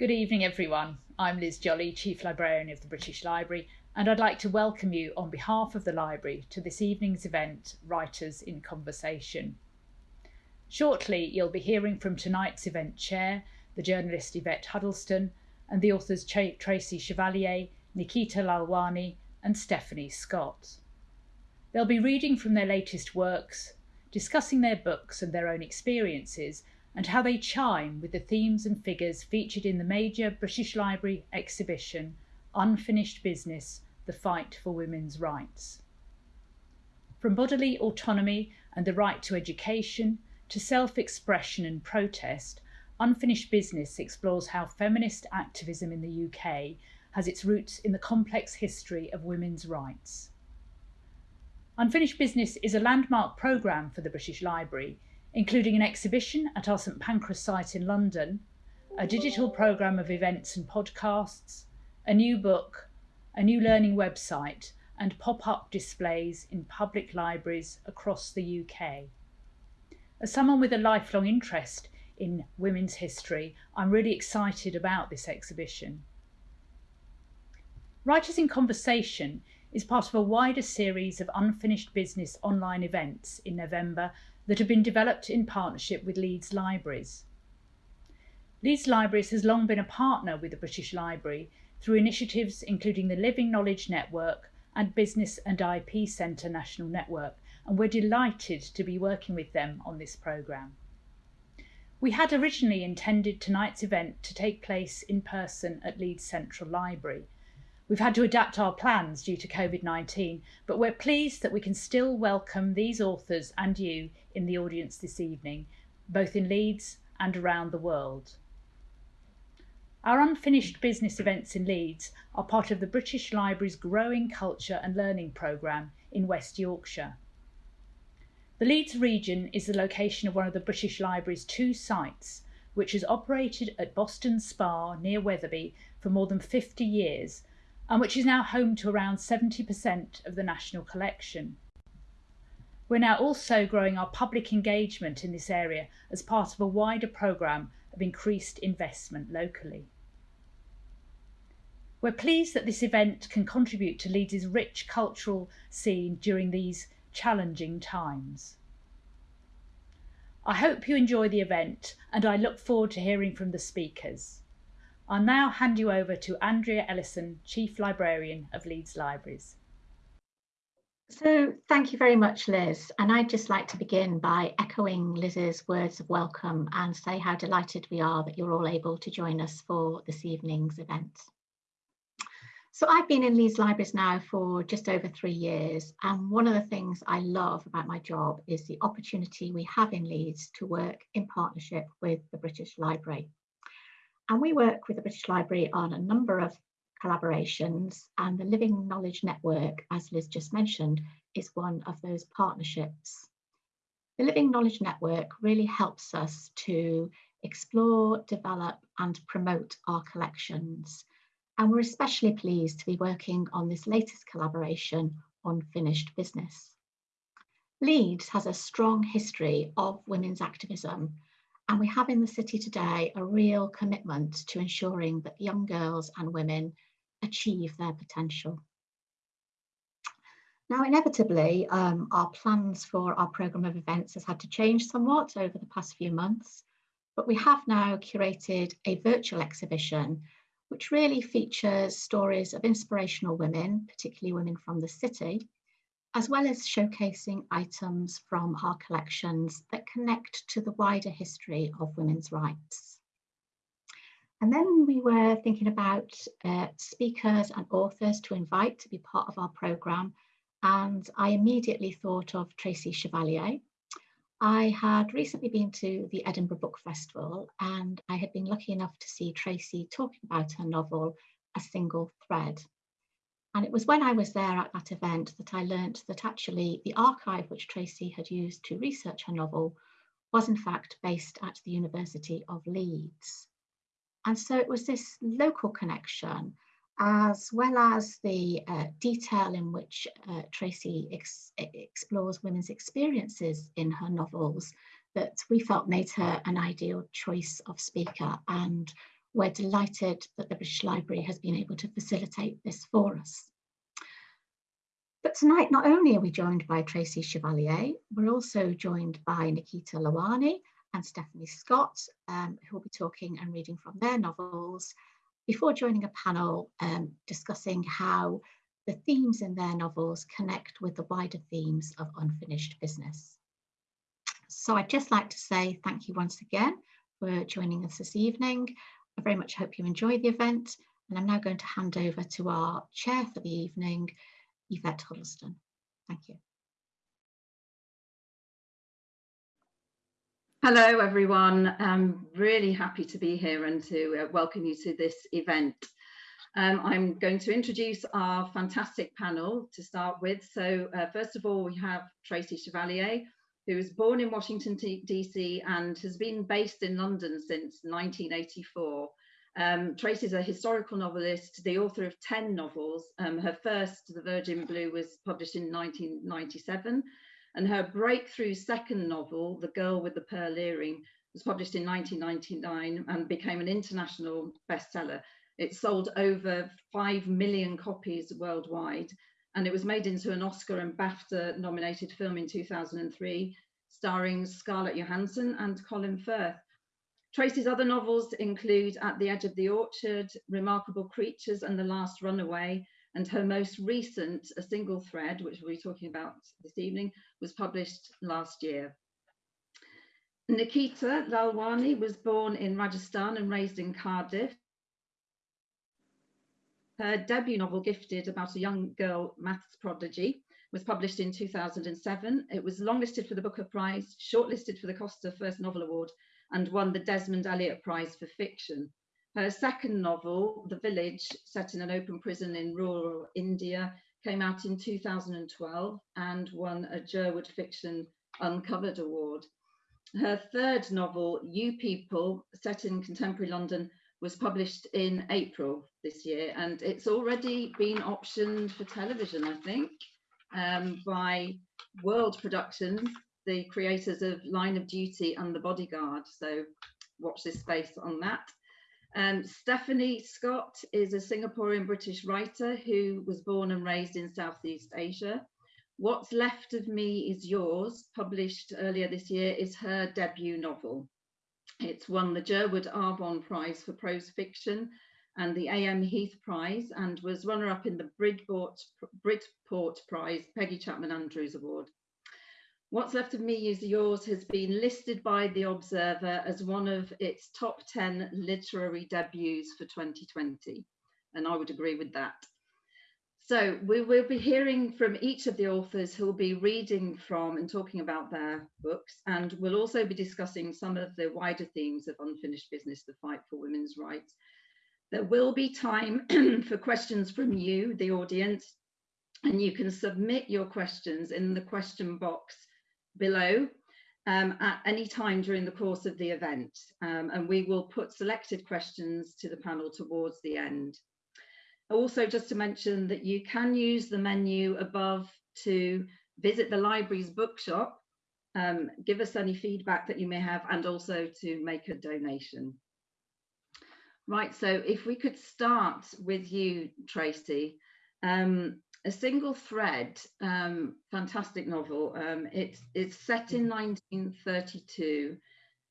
Good evening, everyone. I'm Liz Jolly, Chief Librarian of the British Library, and I'd like to welcome you on behalf of the Library to this evening's event, Writers in Conversation. Shortly, you'll be hearing from tonight's event chair, the journalist Yvette Huddleston, and the authors Tracy Chevalier, Nikita Lalwani, and Stephanie Scott. They'll be reading from their latest works, discussing their books and their own experiences, and how they chime with the themes and figures featured in the major British Library exhibition Unfinished Business The Fight for Women's Rights. From bodily autonomy and the right to education to self expression and protest, Unfinished Business explores how feminist activism in the UK has its roots in the complex history of women's rights. Unfinished Business is a landmark programme for the British Library including an exhibition at our St Pancras site in London, a digital programme of events and podcasts, a new book, a new learning website, and pop up displays in public libraries across the UK. As someone with a lifelong interest in women's history, I'm really excited about this exhibition. Writers in Conversation is part of a wider series of unfinished business online events in November that have been developed in partnership with Leeds Libraries. Leeds Libraries has long been a partner with the British Library through initiatives including the Living Knowledge Network and Business and IP Centre National Network, and we're delighted to be working with them on this programme. We had originally intended tonight's event to take place in person at Leeds Central Library, We've had to adapt our plans due to COVID 19, but we're pleased that we can still welcome these authors and you in the audience this evening, both in Leeds and around the world. Our unfinished business events in Leeds are part of the British Library's growing culture and learning programme in West Yorkshire. The Leeds region is the location of one of the British Library's two sites, which has operated at Boston Spa near Wetherby for more than 50 years and which is now home to around 70% of the national collection. We're now also growing our public engagement in this area as part of a wider programme of increased investment locally. We're pleased that this event can contribute to Leeds' rich cultural scene during these challenging times. I hope you enjoy the event and I look forward to hearing from the speakers. I'll now hand you over to Andrea Ellison, Chief Librarian of Leeds Libraries. So thank you very much, Liz. And I'd just like to begin by echoing Liz's words of welcome and say how delighted we are that you're all able to join us for this evening's event. So I've been in Leeds Libraries now for just over three years. And one of the things I love about my job is the opportunity we have in Leeds to work in partnership with the British Library. And we work with the British Library on a number of collaborations and the Living Knowledge Network, as Liz just mentioned, is one of those partnerships. The Living Knowledge Network really helps us to explore, develop and promote our collections. And we're especially pleased to be working on this latest collaboration on finished business. Leeds has a strong history of women's activism and we have in the city today a real commitment to ensuring that young girls and women achieve their potential. Now, inevitably, um, our plans for our programme of events has had to change somewhat over the past few months, but we have now curated a virtual exhibition which really features stories of inspirational women, particularly women from the city, as well as showcasing items from our collections that connect to the wider history of women's rights. And then we were thinking about uh, speakers and authors to invite to be part of our programme. And I immediately thought of Tracy Chevalier. I had recently been to the Edinburgh Book Festival and I had been lucky enough to see Tracy talking about her novel, A Single Thread. And it was when I was there at that event that I learnt that actually the archive which Tracy had used to research her novel was in fact based at the University of Leeds. And so it was this local connection as well as the uh, detail in which uh, Tracy ex explores women's experiences in her novels that we felt made her an ideal choice of speaker and we're delighted that the British Library has been able to facilitate this for us. But tonight, not only are we joined by Tracy Chevalier, we're also joined by Nikita Lalwani and Stephanie Scott, um, who will be talking and reading from their novels before joining a panel um, discussing how the themes in their novels connect with the wider themes of unfinished business. So I'd just like to say thank you once again for joining us this evening. I very much hope you enjoy the event and I'm now going to hand over to our chair for the evening, Yvette Huddleston. Thank you. Hello, everyone. I'm really happy to be here and to uh, welcome you to this event. Um, I'm going to introduce our fantastic panel to start with. So uh, first of all, we have Tracy Chevalier, who was born in Washington, DC and has been based in London since 1984. Um, Tracy is a historical novelist, the author of 10 novels. Um, her first, The Virgin Blue, was published in 1997, and her breakthrough second novel, The Girl with the Pearl Earring, was published in 1999 and became an international bestseller. It sold over 5 million copies worldwide, and it was made into an Oscar and BAFTA nominated film in 2003, starring Scarlett Johansson and Colin Firth. Tracy's other novels include At the Edge of the Orchard, Remarkable Creatures and The Last Runaway, and her most recent, A Single Thread, which we'll be talking about this evening, was published last year. Nikita Lalwani was born in Rajasthan and raised in Cardiff. Her debut novel, Gifted, about a young girl maths prodigy, was published in 2007. It was longlisted for the Booker Prize, shortlisted for the Costa First Novel Award, and won the Desmond Elliott Prize for Fiction. Her second novel, The Village, set in an open prison in rural India, came out in 2012 and won a Jerwood Fiction Uncovered Award. Her third novel, You People, set in contemporary London, was published in April this year and it's already been optioned for television, I think, um, by World Productions the creators of Line of Duty and The Bodyguard. So watch this space on that. Um, Stephanie Scott is a Singaporean British writer who was born and raised in Southeast Asia. What's Left of Me is Yours, published earlier this year, is her debut novel. It's won the Jerwood Arvon Prize for Prose Fiction and the A.M. Heath Prize and was runner-up in the Bridport, Bridport Prize Peggy Chapman Andrews Award. What's Left of Me is Yours has been listed by The Observer as one of its top 10 literary debuts for 2020. And I would agree with that. So we will be hearing from each of the authors who will be reading from and talking about their books. And we'll also be discussing some of the wider themes of unfinished business, the fight for women's rights. There will be time for questions from you, the audience, and you can submit your questions in the question box below um, at any time during the course of the event. Um, and we will put selected questions to the panel towards the end. Also, just to mention that you can use the menu above to visit the library's bookshop, um, give us any feedback that you may have, and also to make a donation. Right, so if we could start with you, Tracy. Um, a single thread um, fantastic novel um, it's it's set in 1932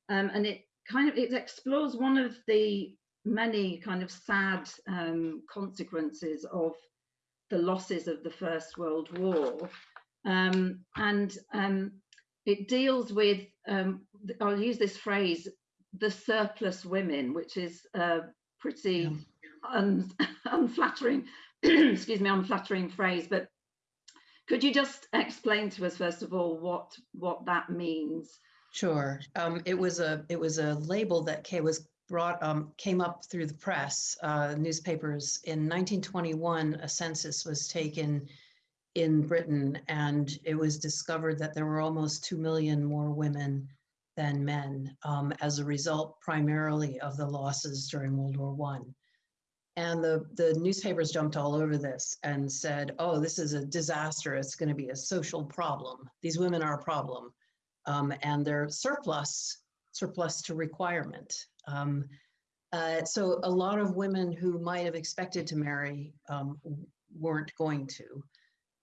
um, and it kind of it explores one of the many kind of sad um, consequences of the losses of the first world war um, and um, it deals with i'll use this phrase the surplus women which is a pretty yeah. un unflattering excuse me, unflattering phrase, but could you just explain to us first of all what what that means? Sure. Um, it was a it was a label that came, was brought um, came up through the press, uh, newspapers. In 1921, a census was taken in Britain, and it was discovered that there were almost two million more women than men um, as a result, primarily of the losses during World War One. And the, the newspapers jumped all over this and said, oh, this is a disaster. It's going to be a social problem. These women are a problem. Um, and they're surplus, surplus to requirement. Um, Uh, so a lot of women who might have expected to marry um, weren't going to.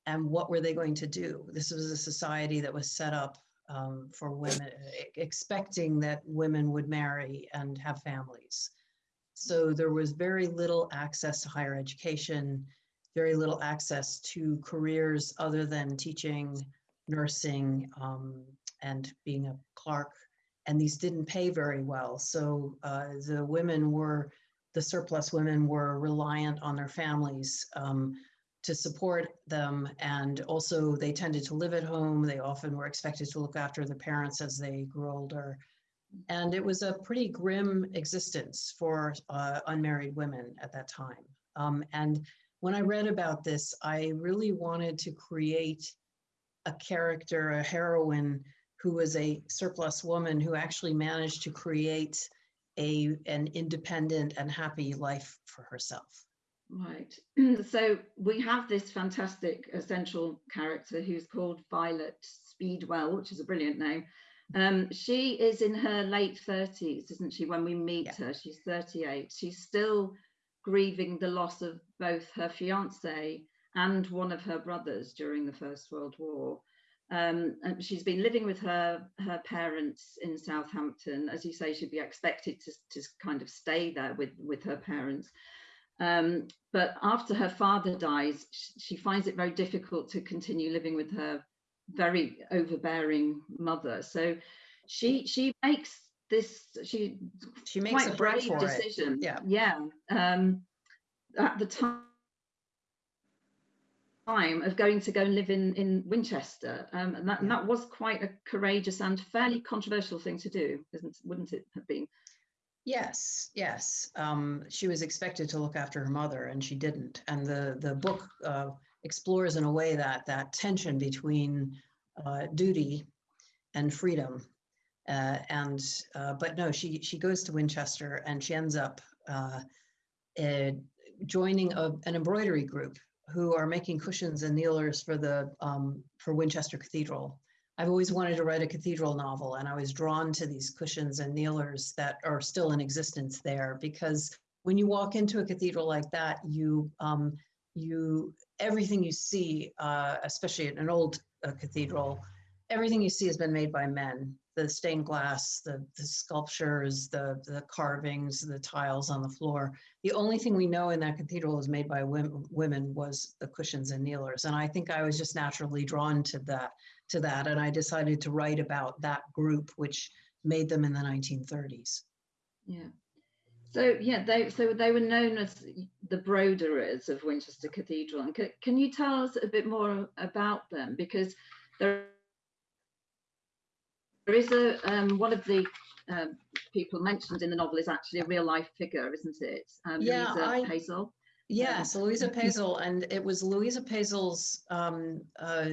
And what were they going to do? This was a society that was set up um, for women, expecting that women would marry and have families. So there was very little access to higher education, very little access to careers other than teaching, nursing, um, and being a clerk. And these didn't pay very well. So uh, the women were, the surplus women were reliant on their families um, to support them. And also they tended to live at home. They often were expected to look after the parents as they grew older. And it was a pretty grim existence for uh, unmarried women at that time. Um, and when I read about this, I really wanted to create a character, a heroine who was a surplus woman who actually managed to create a an independent and happy life for herself. Right. so we have this fantastic essential character who's called Violet Speedwell, which is a brilliant name. Um, she is in her late 30s, isn't she, when we meet yeah. her? She's 38. She's still grieving the loss of both her fiance and one of her brothers during the First World War. Um, and she's been living with her her parents in Southampton. As you say, she'd be expected to, to kind of stay there with, with her parents. Um, but after her father dies, she finds it very difficult to continue living with her very overbearing mother. So she she makes this she she makes a brave decision. Yeah, yeah. Um, at the time time of going to go and live in in Winchester, um, and that and that was quite a courageous and fairly controversial thing to do, isn't wouldn't it have been? Yes, yes. Um, she was expected to look after her mother, and she didn't. And the the book uh, explores in a way that that tension between uh, duty and freedom. Uh, and uh, but no, she she goes to Winchester, and she ends up uh, joining a, an embroidery group who are making cushions and kneelers for the um, for Winchester Cathedral. I've always wanted to write a cathedral novel, and I was drawn to these cushions and kneelers that are still in existence there because when you walk into a cathedral like that, you um, you everything you see, uh, especially in an old uh, cathedral, everything you see has been made by men the stained glass, the, the sculptures, the, the carvings, the tiles on the floor. The only thing we know in that cathedral was made by women, women was the cushions and kneelers. And I think I was just naturally drawn to that, to that. And I decided to write about that group, which made them in the 1930s. Yeah. So yeah, they so they were known as the broderers of Winchester Cathedral. And can, can you tell us a bit more about them? Because there there is a um, one of the um, people mentioned in the novel is actually a real life figure, isn't it? Um, yeah, Louisa I, Pesel. Yes, yeah. Louisa Pesel, and it was Louisa Pesel's um, uh,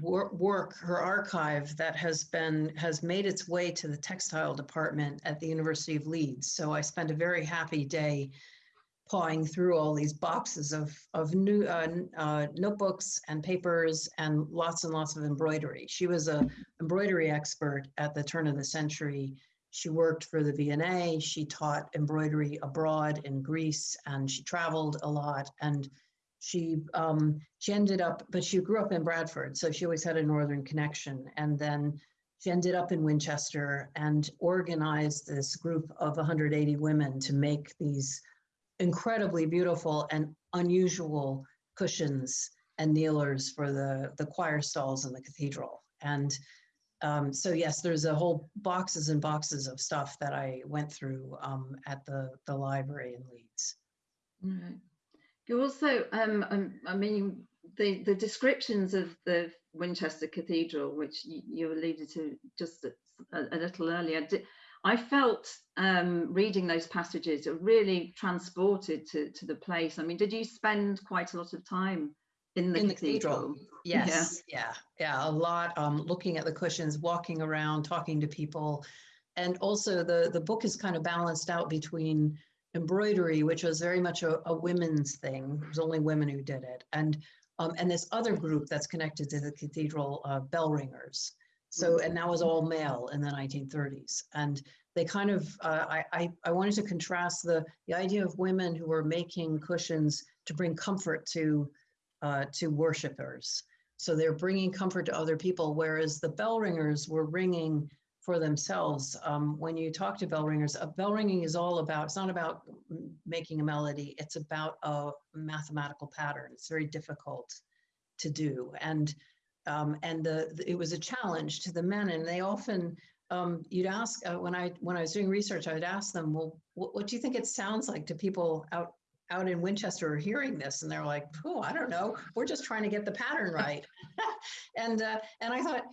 work, her archive that has been has made its way to the textile department at the University of Leeds. So I spent a very happy day pawing through all these boxes of, of new uh, uh, notebooks and papers and lots and lots of embroidery. She was a embroidery expert at the turn of the century. She worked for the V&A. She taught embroidery abroad in Greece and she traveled a lot. And she um, she ended up, but she grew up in Bradford, so she always had a northern connection. And then she ended up in Winchester and organized this group of 180 women to make these incredibly beautiful and unusual cushions and kneelers for the, the choir stalls in the cathedral. And um, so yes, there's a whole boxes and boxes of stuff that I went through um, at the, the library in Leeds. Right. You also, um, um, I mean, the, the descriptions of the Winchester Cathedral, which you, alluded to just a, a little earlier, I felt um, reading those passages really transported to, to the place. I mean, did you spend quite a lot of time in the, in cathedral? the cathedral? Yes, yeah. yeah, yeah, a lot. Um, looking at the cushions, walking around, talking to people, and also the the book is kind of balanced out between embroidery, which was very much a, a women's thing. It was only women who did it, and um, and this other group that's connected to the cathedral, uh, bell ringers. So, and that was all male in the 1930s. And they kind of, uh, I, I, I wanted to contrast the, the idea of women who were making cushions to bring comfort to, uh, to worshipers. So they're bringing comfort to other people, whereas the bell ringers were ringing for themselves. Um, when you talk to bell ringers, a bell ringing is all about, it's not about making a melody, it's about a mathematical pattern. It's very difficult to do. And um, and the, the, it was a challenge to the men and they often um, you'd ask uh, when I when I was doing research, I would ask them, well, what, what, do you think it sounds like to people out out in Winchester hearing this? And they're like, oh, I don't know. We're just trying to get the pattern right. and uh, and I thought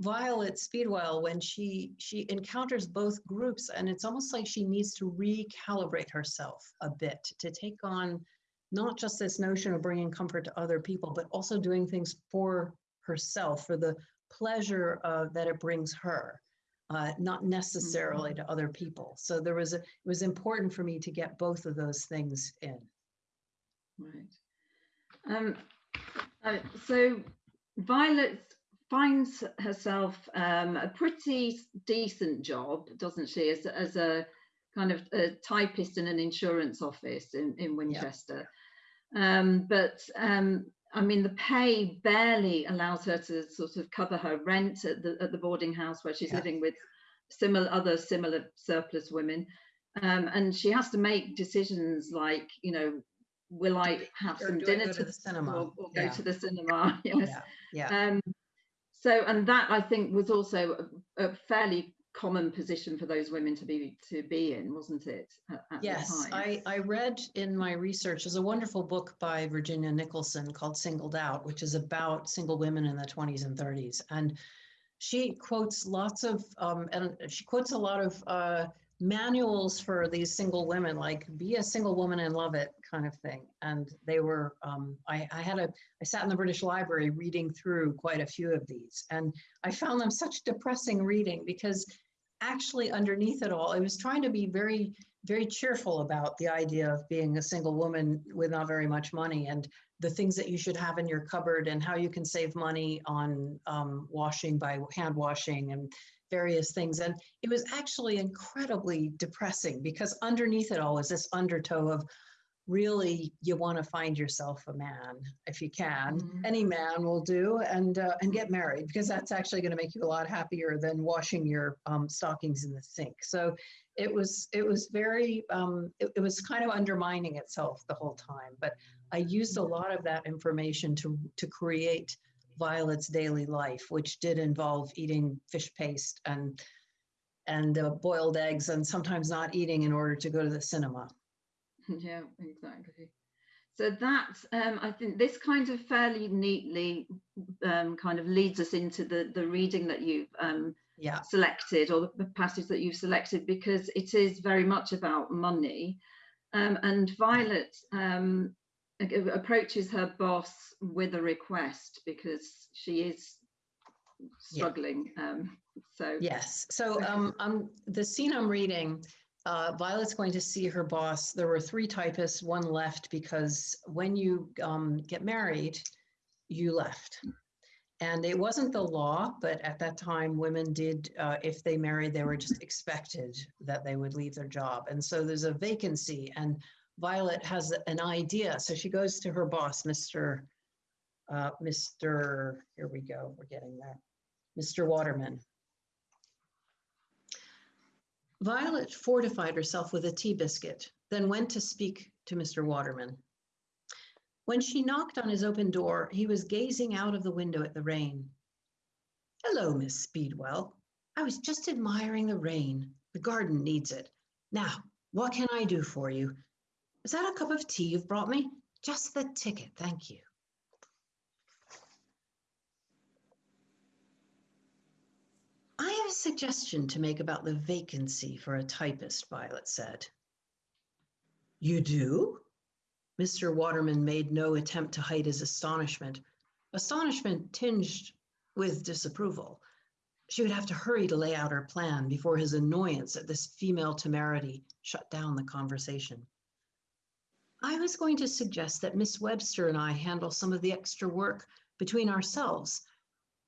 Violet Speedwell, when she she encounters both groups, and it's almost like she needs to recalibrate herself a bit to take on not just this notion of bringing comfort to other people, but also doing things for herself for the pleasure uh, that it brings her uh, not necessarily mm-hmm. to other people. So there was a, it was important for me to get both of those things in. Right. Um, uh, so Violet finds herself um, a pretty decent job, doesn't she, as, as a kind of a typist in an insurance office in, in Winchester. Um, but um, I mean, the pay barely allows her to sort of cover her rent at the at the boarding house where she's yeah. living with similar other similar surplus women, um, and she has to make decisions like, you know, will I have or some dinner to, to, the cinema or, or yeah. go to the cinema? Yes. Yeah. yeah. Um, so, and that I think was also a, a fairly common position for those women to be to be in, wasn't it? Yes, I, I read in my research. There's a wonderful book by Virginia Nicholson called "Singled Out," which is about single women in the 20s and 30s, and she quotes lots of um, and she quotes a lot of uh, manuals for these single women, like "be a single woman and love it" kind of thing. And they were um, I, I had a I sat in the British Library reading through quite a few of these, and I found them such depressing reading because actually underneath it all, I was trying to be very, very cheerful about the idea of being a single woman with not very much money and the things that you should have in your cupboard and how you can save money on um, washing by hand washing and various things. And it was actually incredibly depressing because underneath it all is this undertow of, really you want to find yourself a man if you can. Mm-hmm. any man will do and uh, and get married because that's actually going to make you a lot happier than washing your um, stockings in the sink. So it was it was very um, it, it was kind of undermining itself the whole time but i used a lot of that information to to create violet's daily life which did involve eating fish paste and and uh, boiled eggs and sometimes not eating in order to go to the cinema yeah, exactly. So that um, I think this kind of fairly neatly um, kind of leads us into the the reading that you've um, yeah. selected or the passage that you've selected because it is very much about money. Um, and Violet um, approaches her boss with a request because she is struggling. Yeah. Um, so yes, so um, um, the scene I'm reading uh, Violet's going to see her boss. There were three typists, one left because when you um, get married, you left. And it wasn't the law, but at that time, women did, uh, if they married, they were just expected that they would leave their job. And so there's a vacancy, and Violet has an idea. So she goes to her boss, Mr. Uh, Mr. Here we go, we're getting there, Mr. Waterman. Violet fortified herself with a tea biscuit, then went to speak to Mr. Waterman. When she knocked on his open door, he was gazing out of the window at the rain. Hello, Miss Speedwell. I was just admiring the rain. The garden needs it. Now, what can I do for you? Is that a cup of tea you've brought me? Just the ticket, thank you. I have a suggestion to make about the vacancy for a typist, Violet said. You do? Mr. Waterman made no attempt to hide his astonishment, astonishment tinged with disapproval. She would have to hurry to lay out her plan before his annoyance at this female temerity shut down the conversation. I was going to suggest that Miss Webster and I handle some of the extra work between ourselves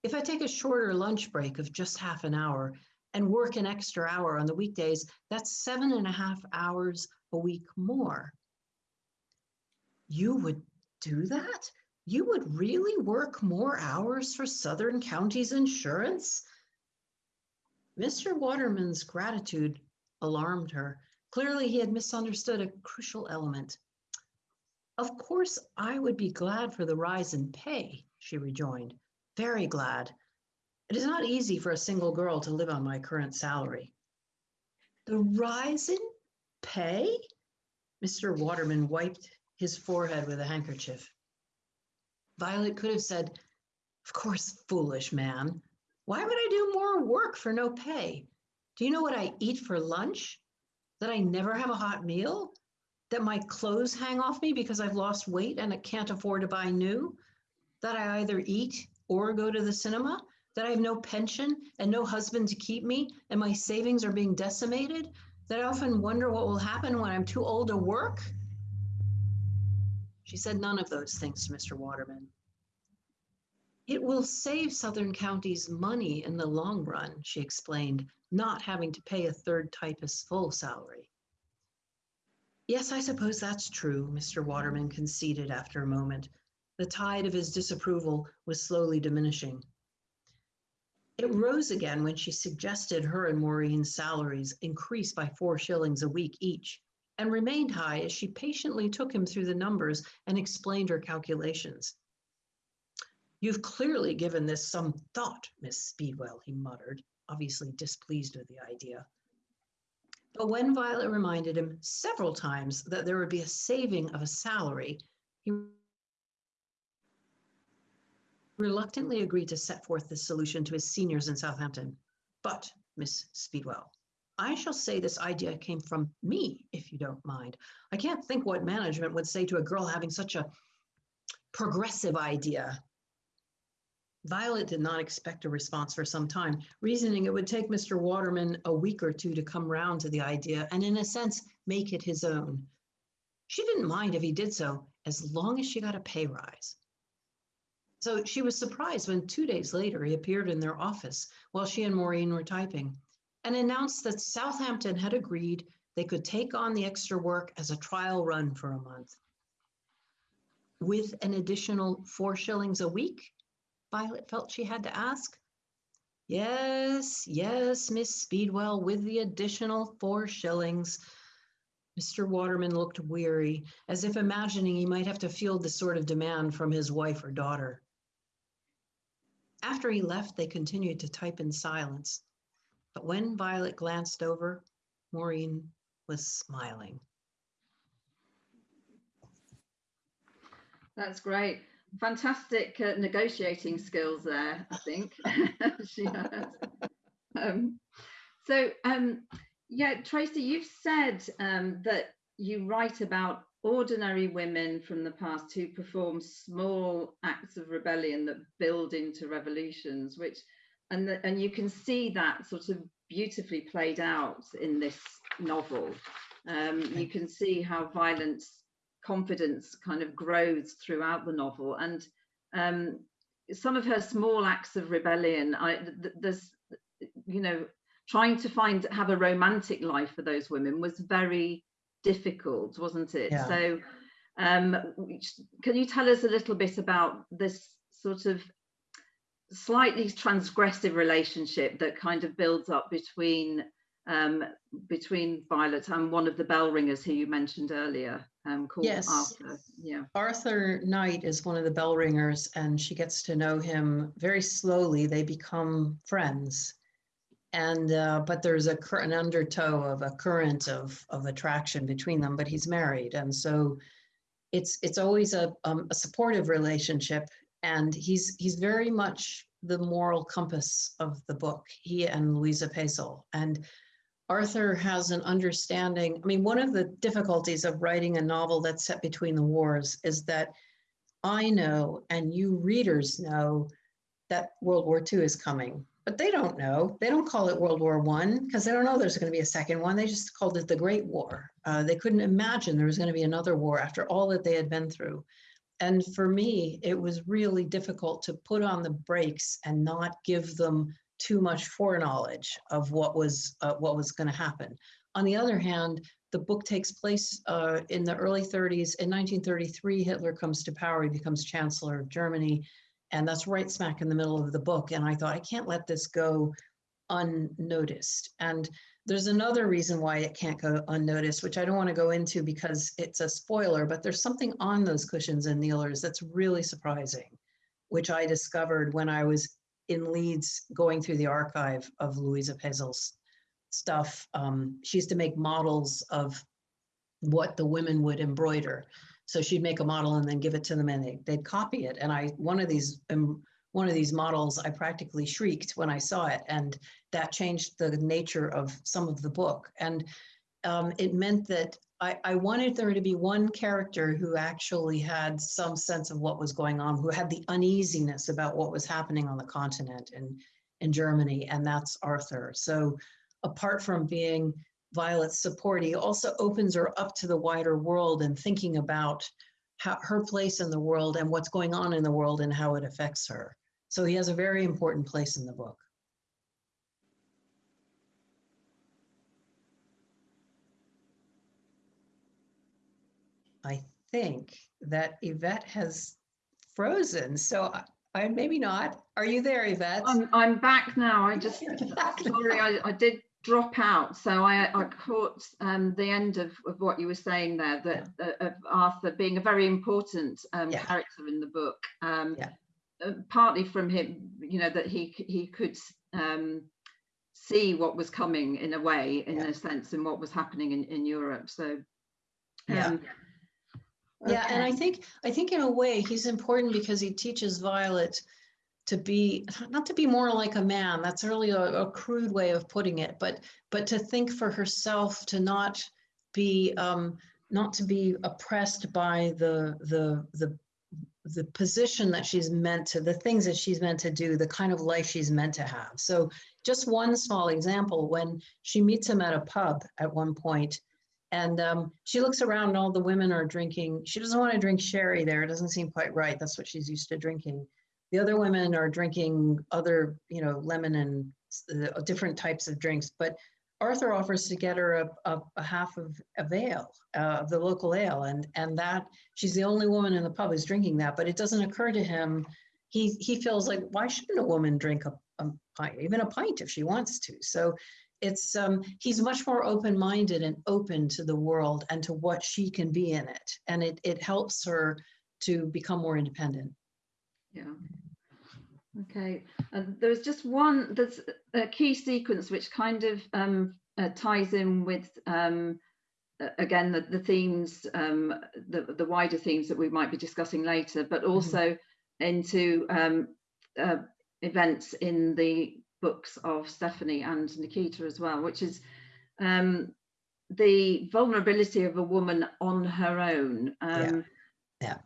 if I take a shorter lunch break of just half an hour and work an extra hour on the weekdays, that's seven and a half hours a week more. You would do that? You would really work more hours for Southern Counties Insurance? Mr. Waterman's gratitude alarmed her. Clearly, he had misunderstood a crucial element. Of course, I would be glad for the rise in pay, she rejoined. Very glad. It is not easy for a single girl to live on my current salary. The rise in pay? Mr. Waterman wiped his forehead with a handkerchief. Violet could have said, Of course, foolish man. Why would I do more work for no pay? Do you know what I eat for lunch? That I never have a hot meal? That my clothes hang off me because I've lost weight and I can't afford to buy new? That I either eat or go to the cinema? That I have no pension and no husband to keep me and my savings are being decimated? That I often wonder what will happen when I'm too old to work? She said none of those things to Mr. Waterman. It will save Southern counties money in the long run, she explained, not having to pay a third typist's full salary. Yes, I suppose that's true, Mr. Waterman conceded after a moment. The tide of his disapproval was slowly diminishing. It rose again when she suggested her and Maureen's salaries increase by four shillings a week each, and remained high as she patiently took him through the numbers and explained her calculations. You've clearly given this some thought, Miss Speedwell, he muttered, obviously displeased with the idea. But when Violet reminded him several times that there would be a saving of a salary, he reluctantly agreed to set forth this solution to his seniors in Southampton. But, Miss Speedwell, I shall say this idea came from me, if you don't mind. I can't think what management would say to a girl having such a progressive idea. Violet did not expect a response for some time, reasoning it would take Mr. Waterman a week or two to come round to the idea and, in a sense, make it his own. She didn't mind if he did so, as long as she got a pay rise. So she was surprised when two days later he appeared in their office while she and Maureen were typing and announced that Southampton had agreed they could take on the extra work as a trial run for a month. With an additional four shillings a week, Violet felt she had to ask. Yes, yes, Miss Speedwell, with the additional four shillings. Mr. Waterman looked weary, as if imagining he might have to field this sort of demand from his wife or daughter. After he left, they continued to type in silence. But when Violet glanced over, Maureen was smiling. That's great. Fantastic uh, negotiating skills there, I think she had. Um, so, um, yeah, Tracy, you've said um, that you write about ordinary women from the past who perform small acts of rebellion that build into revolutions, which and the, and you can see that sort of beautifully played out in this novel. Um, you can see how Violet's confidence kind of grows throughout the novel and um, some of her small acts of rebellion I, th there's you know trying to find have a romantic life for those women was very difficult, wasn't it? Yeah. So, um, can you tell us a little bit about this sort of slightly transgressive relationship that kind of builds up between um, between Violet and one of the bell ringers who you mentioned earlier, um, called yes. Arthur. Yeah. Arthur Knight is one of the bell ringers, and she gets to know him very slowly. They become friends and uh, but there's a an undertow of a current of of attraction between them but he's married. And so it's it's always a, um, a supportive relationship. And he's he's very much the moral compass of the book he and louisa pesel. And arthur has an understanding i mean one of the difficulties of writing a novel that's set between the wars is that i know and you readers know that world war ii is coming but they don't know. They don't call it World War One because they don't know there's going to be a second one. They just called it the Great War. Uh, they couldn't imagine there was going to be another war after all that they had been through. And for me, it was really difficult to put on the brakes and not give them too much foreknowledge of what was uh, what was going to happen. On the other hand, the book takes place uh, in the early 30s. In 1933, Hitler comes to power. He becomes Chancellor of Germany, and that's right smack in the middle of the book. And I thought I can't let this go unnoticed. And there's another reason why it can't go unnoticed, which I don't want to go into because it's a spoiler, but there's something on those cushions and kneelers that's really surprising, which I discovered when I was in Leeds going through the archive of Louisa Pesel's stuff. Um, she used to make models of what the women would embroider. So she'd make a model and then give it to them and they, they'd copy it. And I, one of these, um, one of these models, I practically shrieked when I saw it. And that changed the nature of some of the book. And um, it meant that I, I wanted there to be one character who actually had some sense of what was going on, who had the uneasiness about what was happening on the continent and in Germany, and that's Arthur. So apart from being Violet's support, he also opens her up to the wider world and thinking about how, her place in the world and what's going on in the world and how it affects her. So he has a very important place in the book. I think that Yvette has frozen, so I, I maybe not. Are you there, Yvette? I'm, I'm back now. I just, sorry, I, I did drop out. So I, I caught um, the end of, of what you were saying there, that uh, of Arthur being a very important um, Yeah. character in the book. Um, Yeah. uh, partly from him, you know, that he he could um, see what was coming in a way, in Yeah. a sense, and what was happening in, in Europe. So Yeah. um, Yeah, and I think, I think in a way, he's important because he teaches Violet to be, not to be more like a man, that's really a, a crude way of putting it, but, but to think for herself, to not be, um, not to be oppressed by the, the, the, the position that she's meant to, the things that she's meant to do, the kind of life she's meant to have. So just one small example, when she meets him at a pub at one point, and um, she looks around and all the women are drinking. She doesn't want to drink sherry there. It doesn't seem quite right. That's what she's used to drinking. The other women are drinking other, you know, lemon and uh, different types of drinks. But Arthur offers to get her a, a, a half of a ale uh, of the local ale. And, and that she's the only woman in the pub who's drinking that. But it doesn't occur to him. He, he feels like, why shouldn't a woman drink a, a pint, even a pint if she wants to? So it's um he's much more open-minded and open to the world and to what she can be in it and it it helps her to become more independent Yeah. Okay. And there was just one, there's a key sequence which kind of um, uh, ties in with, um, uh, again, the, the themes, um, the, the wider themes that we might be discussing later, but also into um, uh, events in the books of Stephanie and Nikita as well, which is um, the vulnerability of a woman on her own. Um, yeah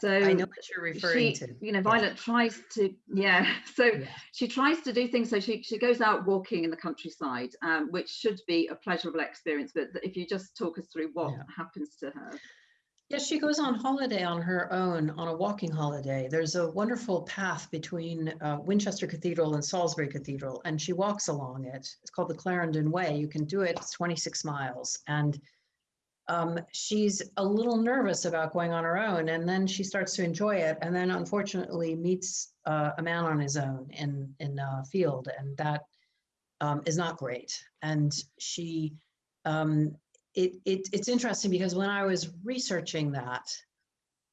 So i know what you're referring she, to you know, Yeah. Violet tries to, yeah. So Yeah. she tries to do things. So she she goes out walking in the countryside, um, which should be a pleasurable experience. But if you just talk us through what Yeah. happens to her. Yeah, she goes on holiday on her own, on a walking holiday. There's a wonderful path between uh, Winchester Cathedral and Salisbury Cathedral, and she walks along it. It's called the Clarendon Way. You can do it, it's 26 miles. And um, she's a little nervous about going on her own, and then she starts to enjoy it, and then unfortunately meets uh, a man on his own in, in a field, and that um, is not great. And she um, it, it it's interesting because when I was researching that,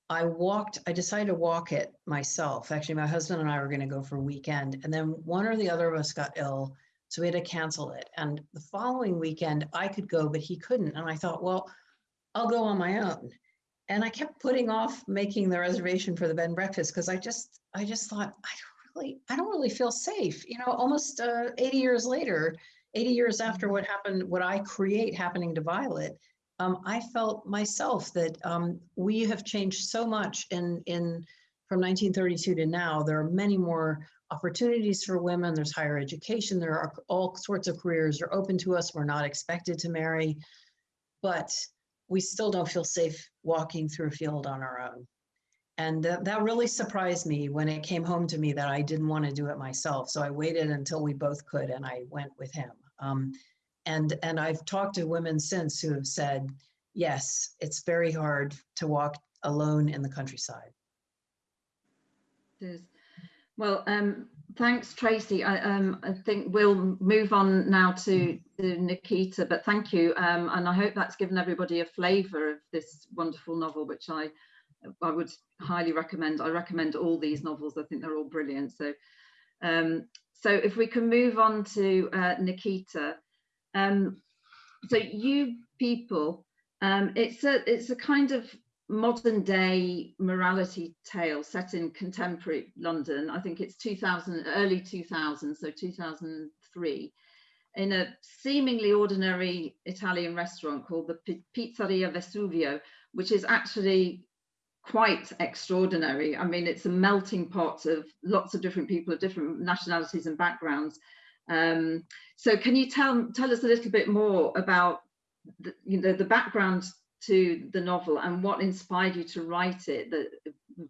I walked, I decided to walk it myself. Actually, my husband and I were going to go for a weekend, and then one or the other of us got ill. So we had to cancel it. And the following weekend, I could go, but he couldn't. And I thought, well, I'll go on my own. And I kept putting off making the reservation for the bed and breakfast because I just, I just thought, I don't really, I don't really feel safe. You know, almost uh, 80 years later, 80 years after what happened, what I create happening to Violet, um, I felt myself that um, we have changed so much in in from 1932 to now. There are many more opportunities for women. There's higher education. There are all sorts of careers are open to us. We're not expected to marry, but we still don't feel safe walking through a field on our own. And that, that really surprised me when it came home to me that I didn't want to do it myself. So I waited until we both could and I went with him. Um, and, and I've talked to women since who have said, yes, it's very hard to walk alone in the countryside. It is. Well, um, thanks, Tracy. I, um, I think we'll move on now to, to Nikita, but thank you. Um, and I hope that's given everybody a flavour of this wonderful novel, which I, I would highly recommend. I recommend all these novels. I think they're all brilliant. So, um, so if we can move on to uh, Nikita. Um, so you people, um, it's a it's a kind of modern day morality tale set in contemporary London. I think it's 2000, early 2000, so 2003, in a seemingly ordinary Italian restaurant called the Pizzeria Vesuvio, which is actually quite extraordinary. I mean, it's a melting pot of lots of different people of different nationalities and backgrounds. Um, so can you tell, tell us a little bit more about the, you know, the background to the novel and what inspired you to write it the,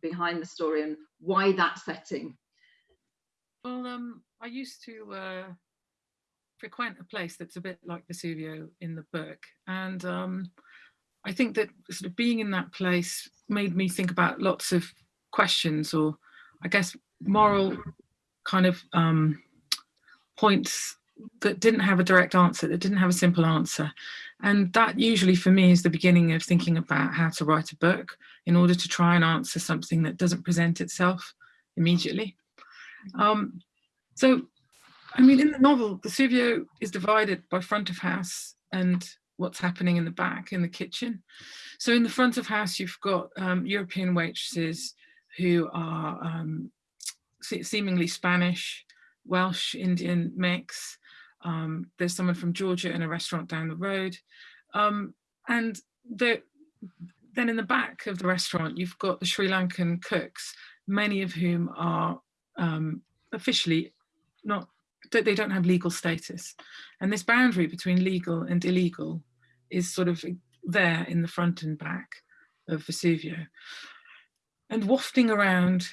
behind the story and why that setting well um, i used to uh, frequent a place that's a bit like vesuvio in the book and um, i think that sort of being in that place made me think about lots of questions or i guess moral kind of um, points that didn't have a direct answer, that didn't have a simple answer. And that usually for me is the beginning of thinking about how to write a book in order to try and answer something that doesn't present itself immediately. Um, so, I mean, in the novel, Vesuvio is divided by front of house and what's happening in the back in the kitchen. So in the front of house, you've got um, European waitresses who are um, seemingly Spanish, Welsh, Indian mix, um, there's someone from Georgia in a restaurant down the road. Um, and the, then in the back of the restaurant, you've got the Sri Lankan cooks, many of whom are um, officially not, they don't have legal status. And this boundary between legal and illegal is sort of there in the front and back of Vesuvio. And wafting around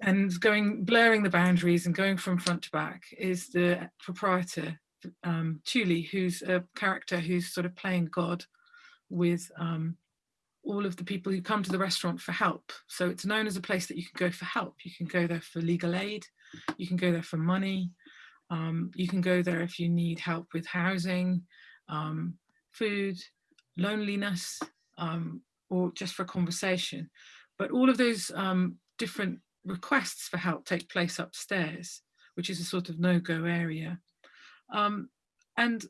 and going blurring the boundaries and going from front to back is the proprietor um, Tuli, who's a character who's sort of playing God with um, all of the people who come to the restaurant for help. So it's known as a place that you can go for help. You can go there for legal aid, you can go there for money, um, you can go there if you need help with housing, um, food, loneliness, um, or just for a conversation. But all of those um, different requests for help take place upstairs, which is a sort of no-go area. Um, and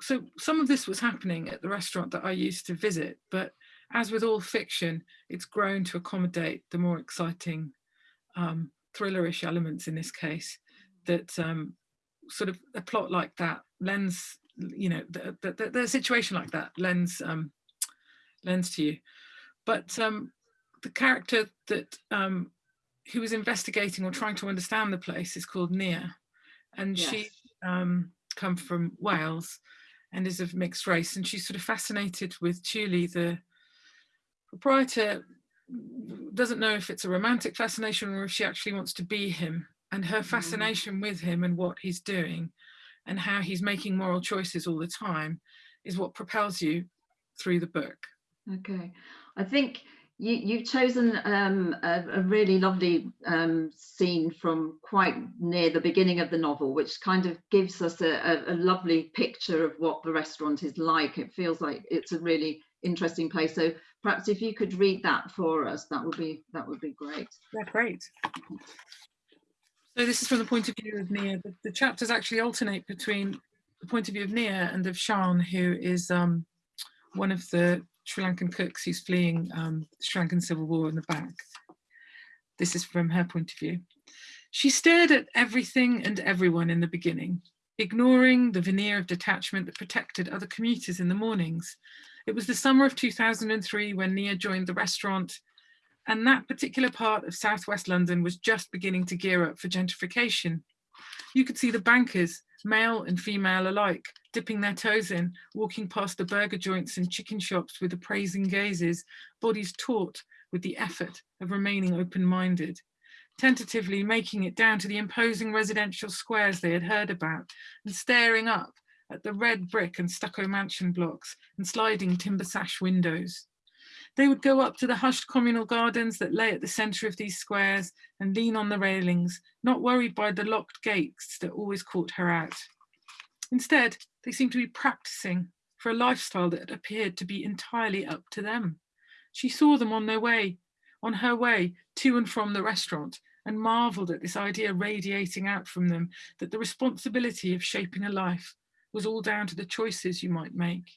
so some of this was happening at the restaurant that I used to visit, but as with all fiction, it's grown to accommodate the more exciting um, thrillerish elements in this case that um, sort of a plot like that lends, you know, the, the, the, situation like that lends, um, lends to you. But um, the character that um, who was investigating or trying to understand the place is called Nia. And yes. she um, come from Wales and is of mixed race. And she's sort of fascinated with Tuli, the proprietor doesn't know if it's a romantic fascination or if she actually wants to be him and her mm. fascination with him and what he's doing and how he's making moral choices all the time is what propels you through the book. Okay. I think you, you've chosen um, a, a, really lovely um, scene from quite near the beginning of the novel, which kind of gives us a, a, a, lovely picture of what the restaurant is like. It feels like it's a really interesting place. So perhaps if you could read that for us, that would be that would be great. Yeah, great. So this is from the point of view of Nia. The, the chapters actually alternate between the point of view of Nia and of Shan, who is um, one of the Sri Lankan cooks who's fleeing um, the Sri Lankan civil war in the back. This is from her point of view. She stared at everything and everyone in the beginning, ignoring the veneer of detachment that protected other commuters in the mornings. It was the summer of 2003 when Nia joined the restaurant and that particular part of southwest London was just beginning to gear up for gentrification. You could see the bankers male and female alike, dipping their toes in, walking past the burger joints and chicken shops with appraising gazes, bodies taut with the effort of remaining open-minded, tentatively making it down to the imposing residential squares they had heard about and staring up at the red brick and stucco mansion blocks and sliding timber sash windows. They would go up to the hushed communal gardens that lay at the centre of these squares and lean on the railings, not worried by the locked gates that always caught her out. Instead, they seemed to be practicing for a lifestyle that appeared to be entirely up to them. She saw them on their way, on her way to and from the restaurant, and marveled at this idea radiating out from them that the responsibility of shaping a life was all down to the choices you might make.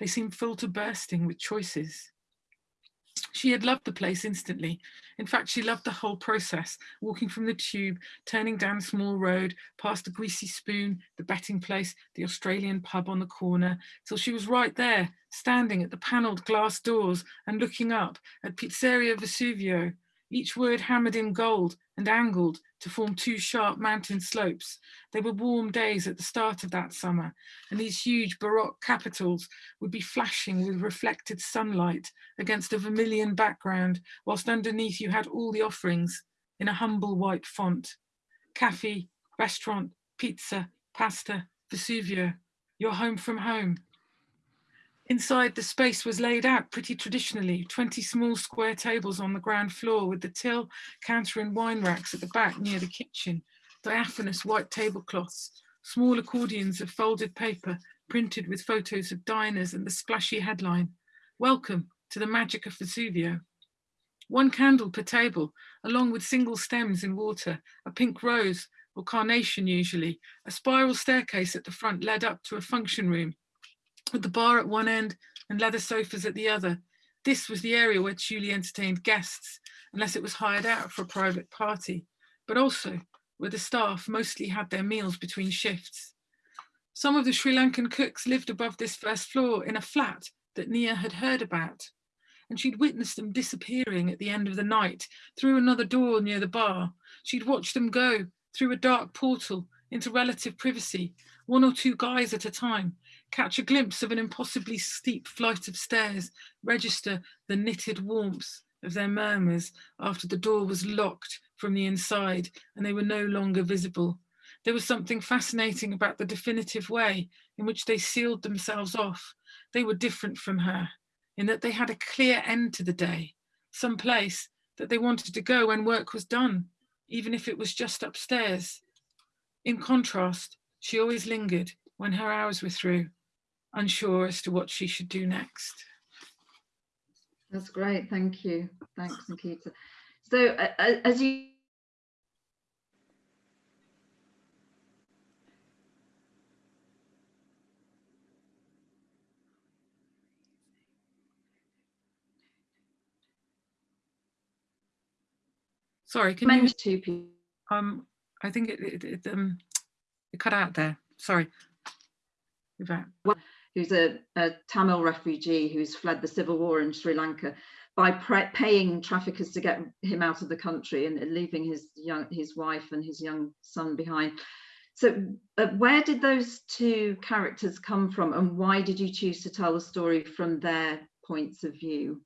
They seemed full to bursting with choices. She had loved the place instantly. In fact, she loved the whole process, walking from the tube, turning down a small road, past the greasy spoon, the betting place, the Australian pub on the corner, till she was right there, standing at the panelled glass doors and looking up at Pizzeria Vesuvio, each word hammered in gold and angled to form two sharp mountain slopes. They were warm days at the start of that summer, and these huge Baroque capitals would be flashing with reflected sunlight against a vermilion background, whilst underneath you had all the offerings in a humble white font. Cafe, restaurant, pizza, pasta, Vesuvio, your home from home. Inside, the space was laid out pretty traditionally, 20 small square tables on the ground floor with the till, counter and wine racks at the back near the kitchen, diaphanous white tablecloths, small accordions of folded paper printed with photos of diners and the splashy headline, Welcome to the Magic of Vesuvio. One candle per table, along with single stems in water, a pink rose or carnation usually, a spiral staircase at the front led up to a function room with the bar at one end and leather sofas at the other. This was the area where Tuli entertained guests, unless it was hired out for a private party, but also where the staff mostly had their meals between shifts. Some of the Sri Lankan cooks lived above this first floor in a flat that Nia had heard about, and she'd witnessed them disappearing at the end of the night through another door near the bar. She'd watched them go through a dark portal into relative privacy, one or two guys at a time, catch a glimpse of an impossibly steep flight of stairs, register the knitted warmth of their murmurs after the door was locked from the inside and they were no longer visible. There was something fascinating about the definitive way in which they sealed themselves off. They were different from her in that they had a clear end to the day, some place that they wanted to go when work was done, even if it was just upstairs. In contrast, she always lingered when her hours were through, unsure as to what she should do next. That's great, thank you. Thanks, Nikita. So uh, as you Sorry, can you? two people. Um, I think it, it, it um it cut out there. Sorry. You're back. Who's a, a, Tamil refugee who's fled the civil war in Sri Lanka by paying traffickers to get him out of the country and leaving his young his wife and his young son behind. So uh, where did those two characters come from and why did you choose to tell the story from their points of view?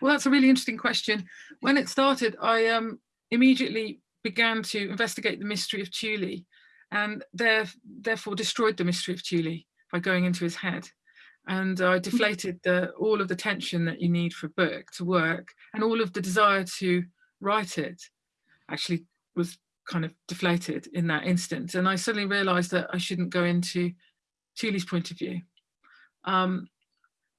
Well, that's a really interesting question. When it started, I um, immediately began to investigate the mystery of Tuli and there, therefore destroyed the mystery of Tuli by going into his head. And I deflated the, all of the tension that you need for a book to work and all of the desire to write it actually was kind of deflated in that instance. And I suddenly realized that I shouldn't go into Tuli's point of view. Um,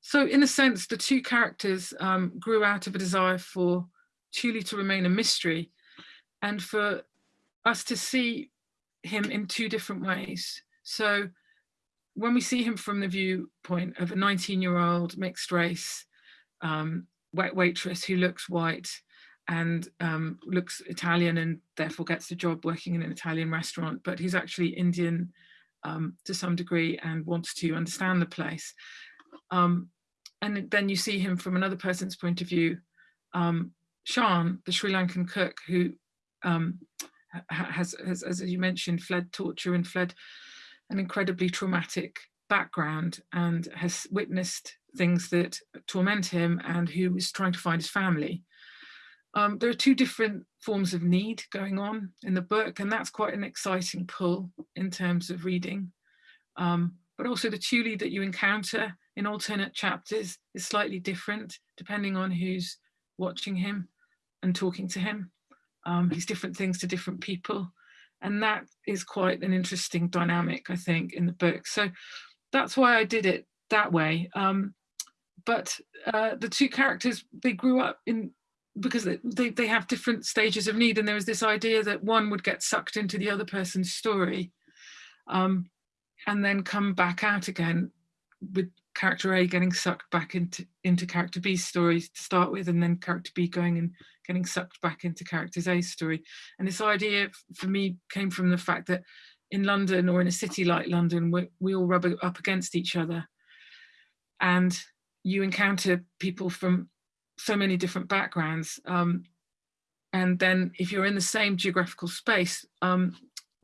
so in a sense, the two characters um, grew out of a desire for Tuli to remain a mystery and for us to see him in two different ways. So when we see him from the viewpoint of a 19 year old mixed race um, waitress who looks white and um, looks Italian and therefore gets the job working in an Italian restaurant, but he's actually Indian um, to some degree and wants to understand the place. Um, and then you see him from another person's point of view, um, Shan, the Sri Lankan cook who um, has, has, as you mentioned, fled torture and fled an incredibly traumatic background and has witnessed things that torment him and who is trying to find his family. Um, there are two different forms of need going on in the book, and that's quite an exciting pull in terms of reading. Um, but also the Tuli that you encounter in alternate chapters is slightly different depending on who's watching him and talking to him. Um, he's different things to different people. And that is quite an interesting dynamic, I think, in the book. So that's why I did it that way. Um, but uh, the two characters, they grew up in because they, they have different stages of need and there was this idea that one would get sucked into the other person's story um, and then come back out again with character A getting sucked back into, into character B's story to start with, and then character B going and getting sucked back into character A's story. And this idea for me came from the fact that in London or in a city like London, we, we all rub up against each other. And you encounter people from so many different backgrounds. Um, and then if you're in the same geographical space, um,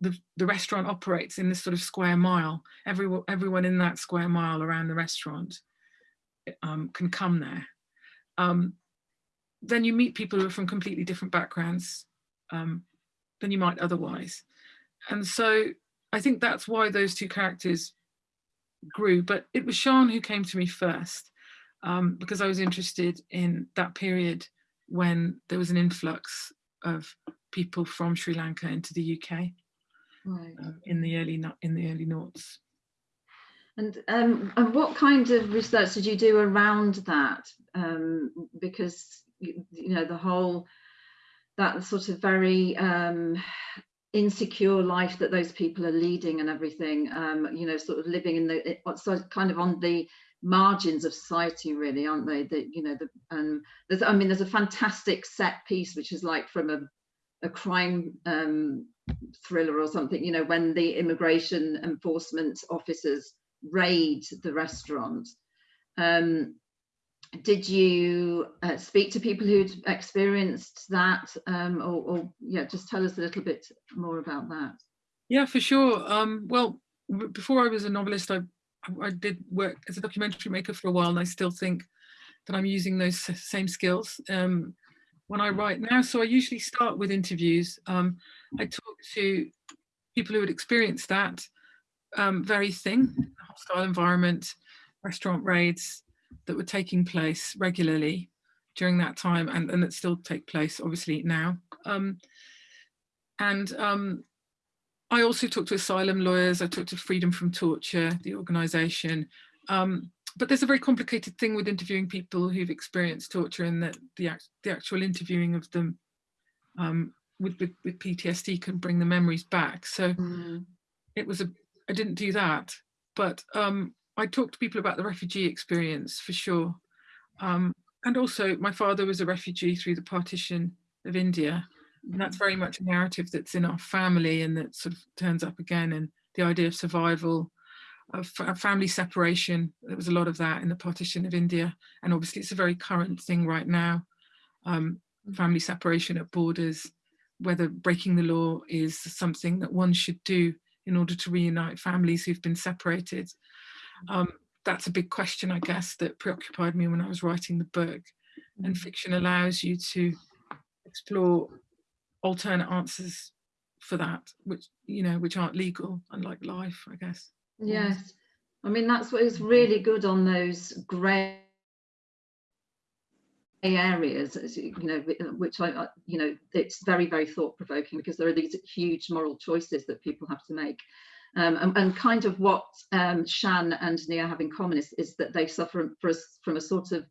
the, the restaurant operates in this sort of square mile. Everyone, everyone in that square mile around the restaurant um, can come there. Um, then you meet people who are from completely different backgrounds um, than you might otherwise. And so I think that's why those two characters grew. But it was Shan who came to me first um, because I was interested in that period when there was an influx of people from Sri Lanka into the UK right. um, in the early in the early noughts. And, um, and what kind of research did you do around that? Um, because you, you, know the whole that sort of very um, insecure life that those people are leading and everything. Um, you know, sort of living in the kind of on the margins of society, really, aren't they? That you know, the, um, there's I mean, there's a fantastic set piece which is like from a a crime um, thriller or something, you know, when the immigration enforcement officers raid the restaurant. Um, did you uh, speak to people who'd experienced that um, or, or, yeah, just tell us a little bit more about that. Yeah, for sure. Um, well, before I was a novelist, I, I did work as a documentary maker for a while and I still think that I'm using those same skills. Um, when I write now. So I usually start with interviews. Um, I talk to people who had experienced that um, very thing, hostile environment, restaurant raids that were taking place regularly during that time and, and that still take place obviously now. Um, and um, I also talk to asylum lawyers, I talk to Freedom from Torture, the organisation, um, but there's a very complicated thing with interviewing people who've experienced torture and that the, the actual interviewing of them um, with, with, with, PTSD can bring the memories back. So mm. it was a, I didn't do that, but um, I talked to people about the refugee experience for sure. Um, and also my father was a refugee through the partition of India. And that's very much a narrative that's in our family and that sort of turns up again and the idea of survival of family separation. There was a lot of that in the partition of India. And obviously it's a very current thing right now. Um, family separation at borders, whether breaking the law is something that one should do in order to reunite families who've been separated. Um, that's a big question, I guess, that preoccupied me when I was writing the book. And mm. fiction allows you to explore alternate answers for that, which, you know, which aren't legal, unlike life, I guess. Yes. I mean, that's what is really good on those grey areas, you know, which I, you know, it's very, very thought provoking because there are these huge moral choices that people have to make. Um, and, and, kind of what um, Shan and Nia have in common is, is that they suffer for, from a sort of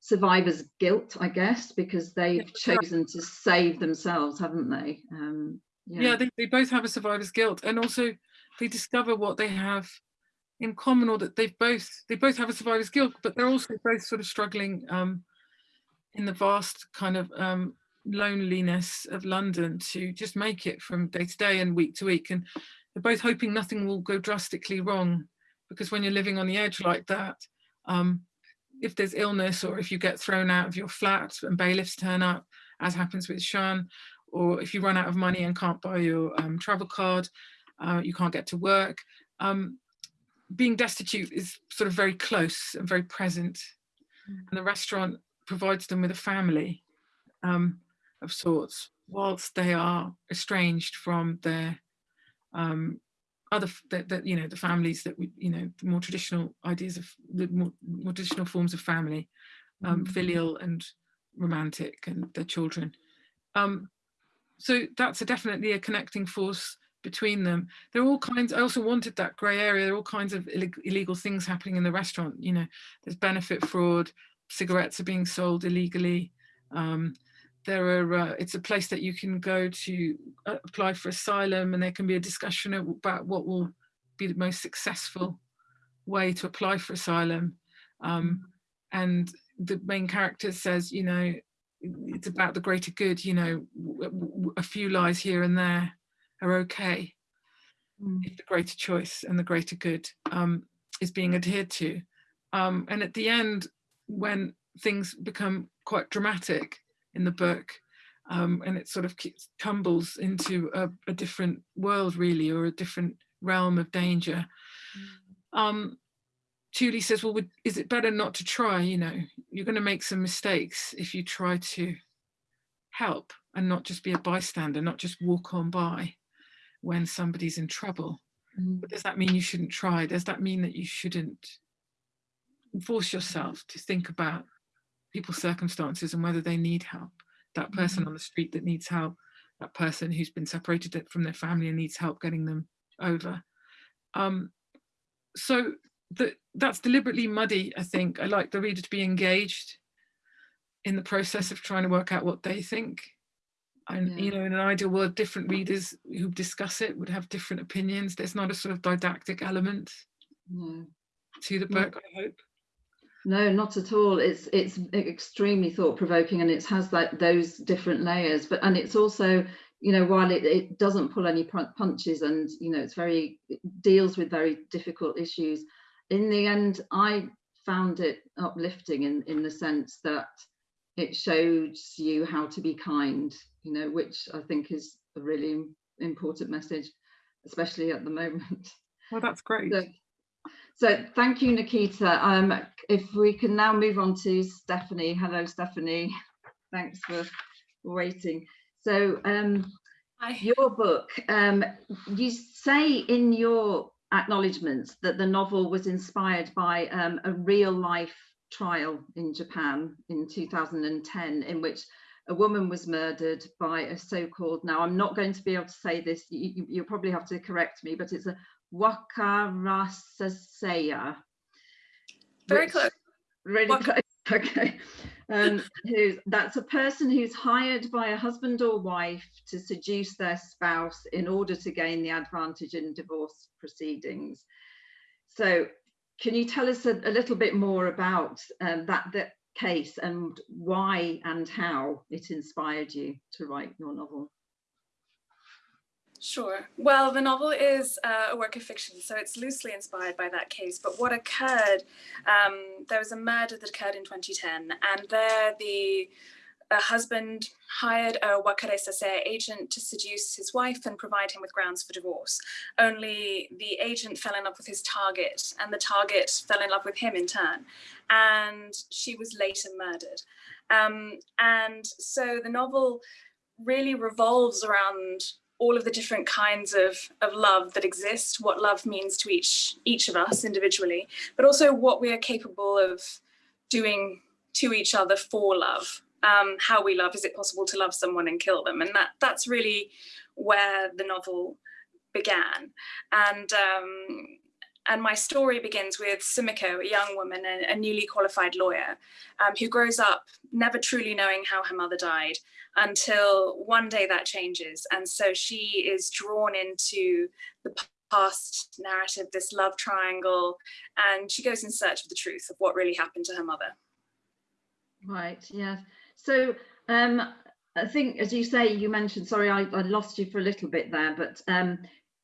survivor's guilt, I guess, because they've chosen to save themselves, haven't they? Um, yeah, yeah they, they both have a survivor's guilt. And also, they discover what they have in common or that they've both they both have a survivor's guilt but they're also both sort of struggling um, in the vast kind of um, loneliness of London to just make it from day to day and week to week. And they're both hoping nothing will go drastically wrong because when you're living on the edge like that um, if there's illness or if you get thrown out of your flat and bailiffs turn up as happens with shan or if you run out of money and can't buy your um, travel card, uh, you can't get to work. Um, being destitute is sort of very close and very present. Mm. And the restaurant provides them with a family um, of sorts, whilst they are estranged from their um, other, that, that, you know, the families that we, you know, the more traditional ideas of the more, more traditional forms of family, um, mm. filial and romantic and their children. Um, so that's a definitely a connecting force between them. There are all kinds, I also wanted that grey area, there are all kinds of illegal things happening in the restaurant. You know, there's benefit fraud, cigarettes are being sold illegally. Um, there are, uh, it's a place that you can go to uh, apply for asylum and there can be a discussion about what will be the most successful way to apply for asylum. Um, and the main character says, you know, it's about the greater good, you know, a few lies here and there are okay mm. if the greater choice and the greater good um, is being adhered to. Um, and at the end, when things become quite dramatic in the book, um, and it sort of tumbles into a, a, different world really, or a different realm of danger. Mm. Um, Tuli says, well, would, is it better not to try? You know, you're going to make some mistakes if you try to help and not just be a bystander, not just walk on by when somebody's in trouble. Mm. But does that mean you shouldn't try? Does that mean that you shouldn't force yourself to think about people's circumstances and whether they need help? That person mm. on the street that needs help, that person who's been separated from their family and needs help getting them over. Um, so the, that's deliberately muddy, I think. I like the reader to be engaged in the process of trying to work out what they think and yeah. you know in an ideal world different readers who discuss it would have different opinions there's not a sort of didactic element no. to the book no. i hope no not at all it's it's extremely thought-provoking and it has like those different layers but and it's also you know while it, it doesn't pull any punches and you know it's very it deals with very difficult issues in the end i found it uplifting in in the sense that it shows you how to be kind you know, which I think is a really important message, especially at the moment. Well, that's great. So, so thank you, Nikita. Um, if we can now move on to Stephanie. Hello, Stephanie. Thanks for waiting. So um, your book, um, you say in your acknowledgements that the novel was inspired by um, a real life trial in Japan in 2010 in which a woman was murdered by a so-called, now I'm not going to be able to say this, you, will probably have to correct me, but it's a Wakarasaseya. Very close. Really close, okay. Um, who's, that's a person who's hired by a husband or wife to seduce their spouse in order to gain the advantage in divorce proceedings. So can you tell us a, a little bit more about um, that, that case and why and how it inspired you to write your novel? Sure. Well, the novel is uh, a work of fiction, so it's loosely inspired by that case. But what occurred, um, there was a murder that occurred in 2010, and there the a husband hired a wakare sase agent to seduce his wife and provide him with grounds for divorce. Only the agent fell in love with his target and the target fell in love with him in turn. And she was later murdered. Um, and so the novel really revolves around all of the different kinds of, of love that exist, what love means to each, each of us individually, but also what we are capable of doing to each other for love um, how we love. Is it possible to love someone and kill them? And that that's really where the novel began. And um, and my story begins with Sumiko, a young woman, a, a newly qualified lawyer, um, who grows up never truly knowing how her mother died until one day that changes. And so she is drawn into the past narrative, this love triangle, and she goes in search of the truth of what really happened to her mother. Right, yes. So um, I think, as you say, you mentioned, sorry, I, I lost you for a little bit there, but um,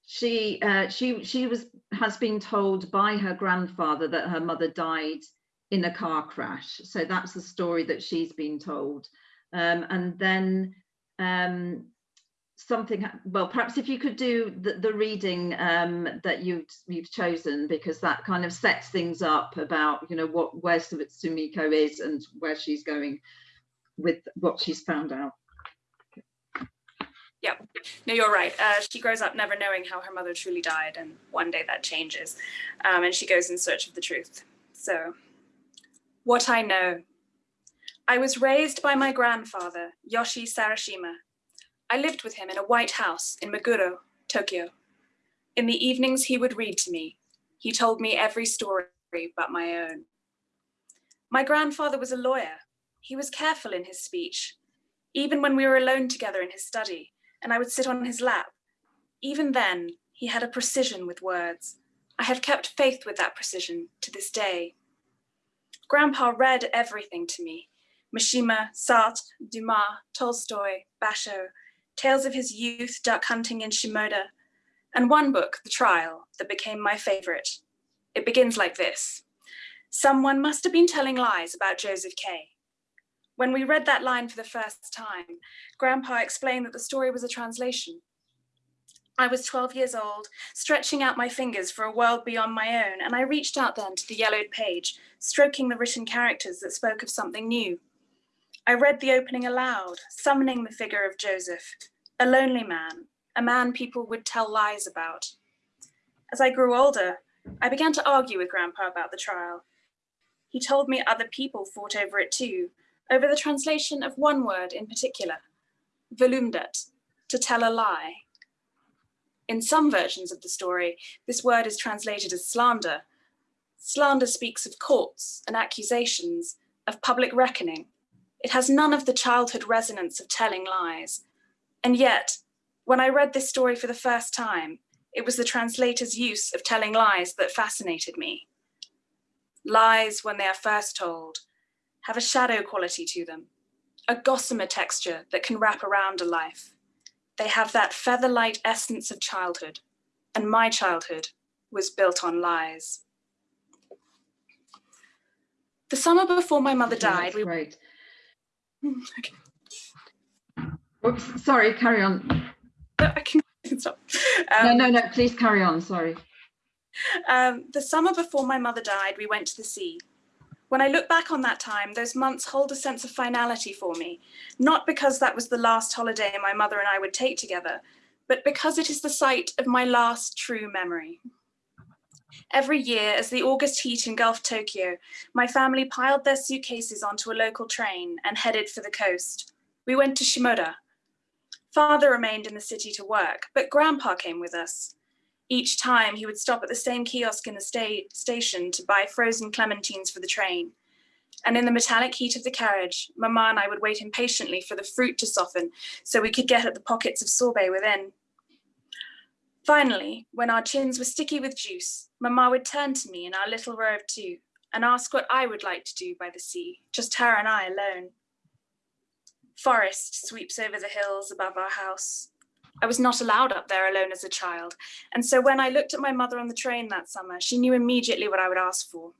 she uh, she she was has been told by her grandfather that her mother died in a car crash. So that's the story that she's been told. Um, and then um, something, well, perhaps if you could do the, the reading um, that you've, you've chosen, because that kind of sets things up about, you know, what where Sumiko is and where she's going with what she's found out. Yeah, no, you're right. Uh, she grows up never knowing how her mother truly died, and one day that changes, um, and she goes in search of the truth. So, what I know. I was raised by my grandfather, Yoshi Sarashima. I lived with him in a white house in Meguro, Tokyo. In the evenings, he would read to me. He told me every story but my own. My grandfather was a lawyer. He was careful in his speech. Even when we were alone together in his study, and I would sit on his lap. Even then, he had a precision with words. I have kept faith with that precision to this day. Grandpa read everything to me. Mishima, Sartre, Dumas, Tolstoy, Basho, tales of his youth, duck hunting in Shimoda, and one book, The Trial, that became my favorite. It begins like this. Someone must have been telling lies about Joseph K. When we read that line for the first time, Grandpa explained that the story was a translation. I was 12 years old, stretching out my fingers for a world beyond my own, and I reached out then to the yellowed page, stroking the written characters that spoke of something new. I read the opening aloud, summoning the figure of Joseph, a lonely man, a man people would tell lies about. As I grew older, I began to argue with Grandpa about the trial. He told me other people fought over it too, over the translation of one word in particular, verleumdet, to tell a lie. In some versions of the story, this word is translated as slander. Slander speaks of courts and accusations, of public reckoning. It has none of the childhood resonance of telling lies. And yet, when I read this story for the first time, it was the translator's use of telling lies that fascinated me. Lies, when they are first told, have a shadow quality to them, a gossamer texture that can wrap around a life. They have that feather-light essence of childhood, and my childhood was built on lies. The summer before my mother died, we great. okay. Oops, sorry, carry on. I can stop. Um, no, no, no, please carry on, sorry. Um, the summer before my mother died, we went to the sea. When I look back on that time, those months hold a sense of finality for me, not because that was the last holiday my mother and I would take together, but because it is the site of my last true memory. Every year, as the August heat engulfed Tokyo, my family piled their suitcases onto a local train and headed for the coast. We went to Shimoda. Father remained in the city to work, but Grandpa came with us. Each time he would stop at the same kiosk in the sta station to buy frozen clementines for the train. And in the metallic heat of the carriage, Mama and I would wait impatiently for the fruit to soften so we could get at the pockets of sorbet within. Finally, when our chins were sticky with juice, Mama would turn to me in our little row of two and ask what I would like to do by the sea, just her and I alone. Forest sweeps over the hills above our house. I was not allowed up there alone as a child. And so when I looked at my mother on the train that summer, she knew immediately what I would ask for.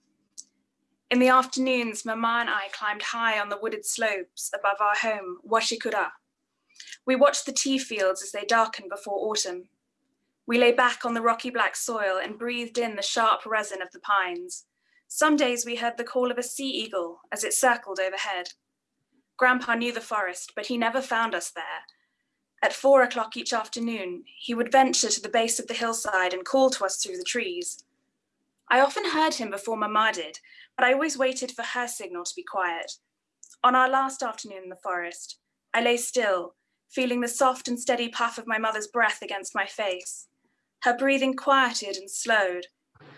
In the afternoons, Mama and I climbed high on the wooded slopes above our home, Washikura. We watched the tea fields as they darkened before autumn. We lay back on the rocky black soil and breathed in the sharp resin of the pines. Some days we heard the call of a sea eagle as it circled overhead. Grandpa knew the forest, but he never found us there, at four o'clock each afternoon, he would venture to the base of the hillside and call to us through the trees. I often heard him before Mama did, but I always waited for her signal to be quiet. On our last afternoon in the forest, I lay still, feeling the soft and steady puff of my mother's breath against my face. Her breathing quieted and slowed.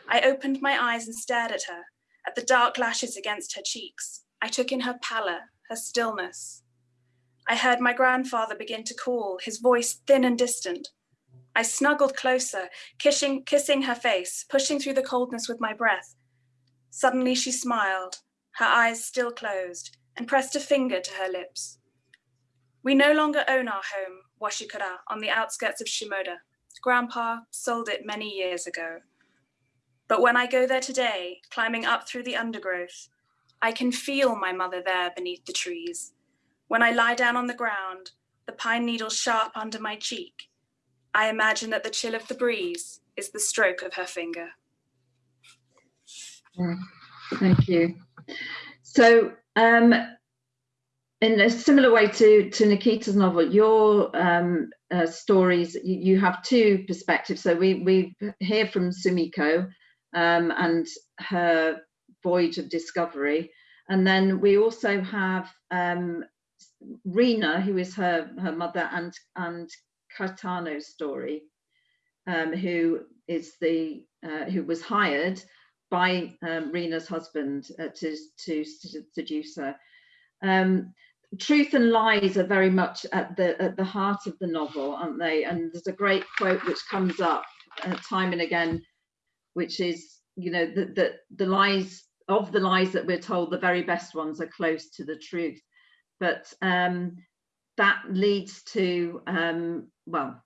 I opened my eyes and stared at her, at the dark lashes against her cheeks. I took in her pallor, her stillness. I heard my grandfather begin to call, his voice thin and distant. I snuggled closer, kissing, kissing her face, pushing through the coldness with my breath. Suddenly she smiled, her eyes still closed, and pressed a finger to her lips. We no longer own our home, Washikura, on the outskirts of Shimoda. Grandpa sold it many years ago. But when I go there today, climbing up through the undergrowth, I can feel my mother there beneath the trees, when I lie down on the ground, the pine needle sharp under my cheek. I imagine that the chill of the breeze is the stroke of her finger. Thank you. So, um, in a similar way to, to Nikita's novel, your um, uh, stories, you, you, have two perspectives. So we, we hear from Sumiko um, and her voyage of discovery. And then we also have um, Rina, who is her, her mother, and, and Kaitaro's story, um, who is the uh, who was hired by um, Rina's husband uh, to, to, to seduce her. Um, truth and lies are very much at the at the heart of the novel, aren't they? And there's a great quote which comes up uh, time and again, which is, you know, that the, the lies of the lies that we're told, the very best ones are close to the truth. But um, that leads to, um, well,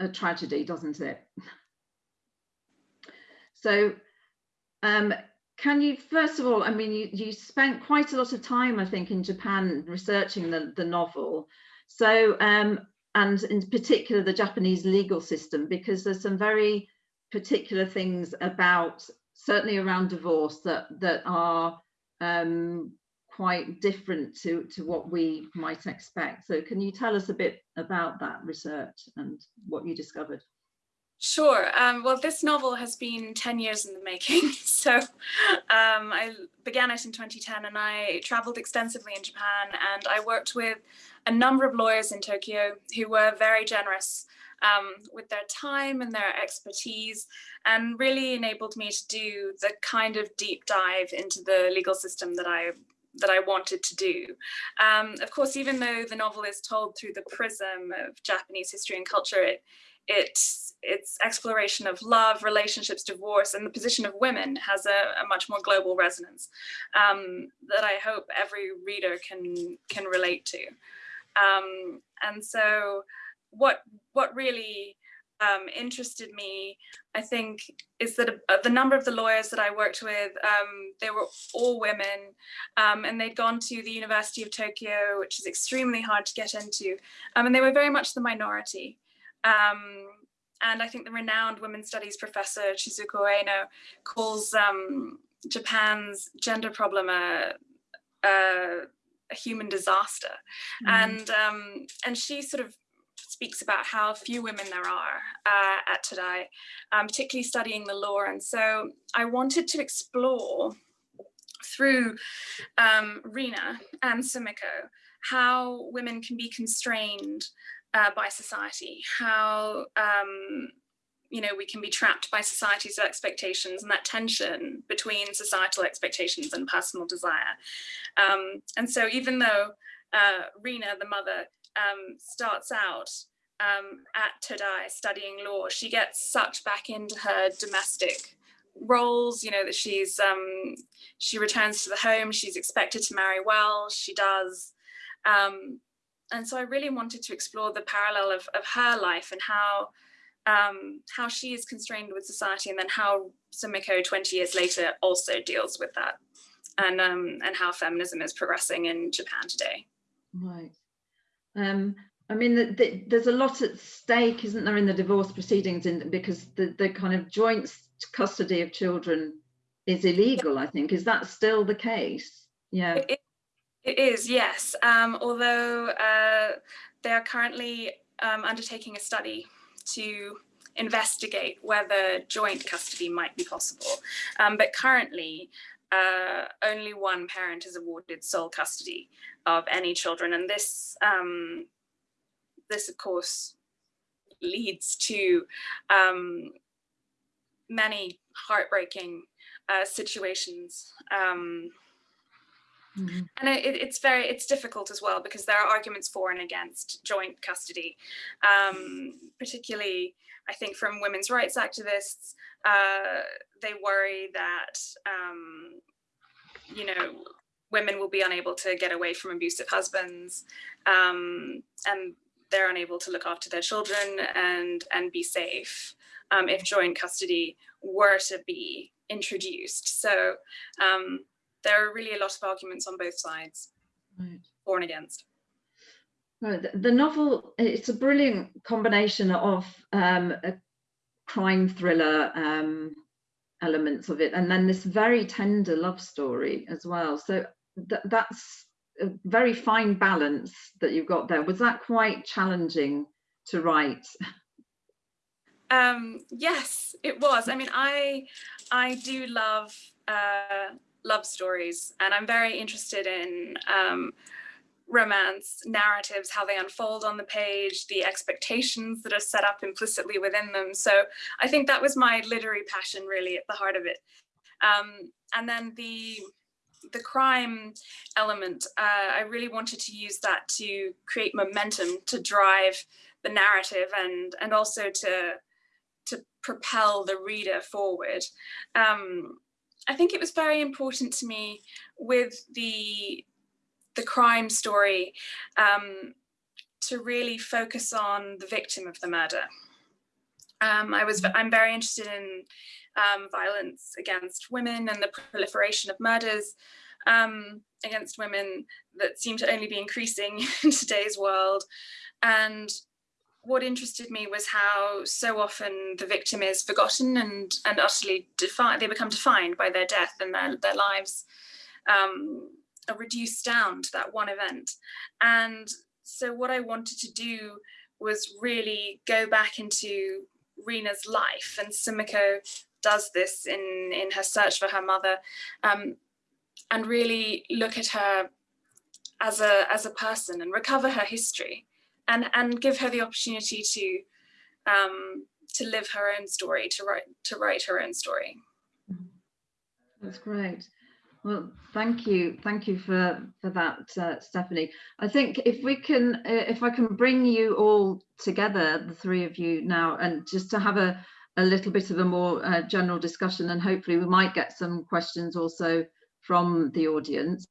a tragedy, doesn't it? so um, can you, first of all, I mean, you, you spent quite a lot of time, I think, in Japan researching the, the novel. So, um, and in particular, the Japanese legal system, because there's some very particular things about, certainly around divorce, that, that are um, quite different to, to what we might expect. So can you tell us a bit about that research and what you discovered? Sure. Um, well, this novel has been 10 years in the making. So um, I began it in 2010 and I traveled extensively in Japan and I worked with a number of lawyers in Tokyo who were very generous um, with their time and their expertise and really enabled me to do the kind of deep dive into the legal system that I that I wanted to do. Um, of course, even though the novel is told through the prism of Japanese history and culture, it, it's its exploration of love, relationships, divorce, and the position of women has a, a much more global resonance um, that I hope every reader can can relate to. Um, and so, what what really um, interested me, I think, is that uh, the number of the lawyers that I worked with, um, they were all women, um, and they'd gone to the University of Tokyo, which is extremely hard to get into, um, and they were very much the minority. Um, and I think the renowned women's studies professor Chizuko Ueno calls um, Japan's gender problem a, a, a human disaster, mm. and um, and she sort of speaks about how few women there are uh, at Todai, um, particularly studying the law. And so I wanted to explore through um, Rina and Sumiko how women can be constrained uh, by society, how um, you know we can be trapped by society's expectations and that tension between societal expectations and personal desire. Um, and so even though uh, Rina, the mother, um, starts out um, at Todai studying law, she gets sucked back into her domestic roles, you know, that she's, um, she returns to the home, she's expected to marry well, she does. Um, and so I really wanted to explore the parallel of, of her life and how um, how she is constrained with society and then how Sumiko 20 years later also deals with that and um, and how feminism is progressing in Japan today. Right. Um, I mean, the, the, there's a lot at stake, isn't there, in the divorce proceedings, in, because the, the kind of joint custody of children is illegal, I think. Is that still the case? Yeah. It, it is, yes. Um, although uh, they are currently um, undertaking a study to investigate whether joint custody might be possible. Um, but currently, uh, only one parent is awarded sole custody of any children. And this um, this, of course, leads to um, many heartbreaking uh, situations. Um, mm -hmm. And it, it's very, it's difficult as well because there are arguments for and against joint custody, um, particularly, I think, from women's rights activists. Uh, they worry that, um, you know, women will be unable to get away from abusive husbands um, and they're unable to look after their children and and be safe um, if joint custody were to be introduced. So um, there are really a lot of arguments on both sides, right. for and against. The, the novel, it's a brilliant combination of um, a crime thriller um, elements of it, and then this very tender love story as well. So th that's a very fine balance that you've got there. Was that quite challenging to write? Um, yes, it was. I mean, I I do love uh, love stories, and I'm very interested in um, romance narratives, how they unfold on the page, the expectations that are set up implicitly within them. So I think that was my literary passion really at the heart of it. Um, and then the the crime element, uh, I really wanted to use that to create momentum, to drive the narrative and and also to to propel the reader forward. Um, I think it was very important to me with the the crime story um, to really focus on the victim of the murder. Um, I was, I'm very interested in um, violence against women and the proliferation of murders um, against women that seem to only be increasing in today's world. And what interested me was how so often the victim is forgotten and, and utterly defined, they become defined by their death and their, their lives um, reduced down to that one event. And so what I wanted to do was really go back into Rina's life and Sumiko does this in, in her search for her mother um, and really look at her as a, as a person and recover her history and, and give her the opportunity to, um, to live her own story, to write, to write her own story. That's great. Well, thank you, thank you for for that, uh, Stephanie. I think if we can, uh, if I can bring you all together, the three of you now, and just to have a a little bit of a more uh, general discussion, and hopefully we might get some questions also from the audience.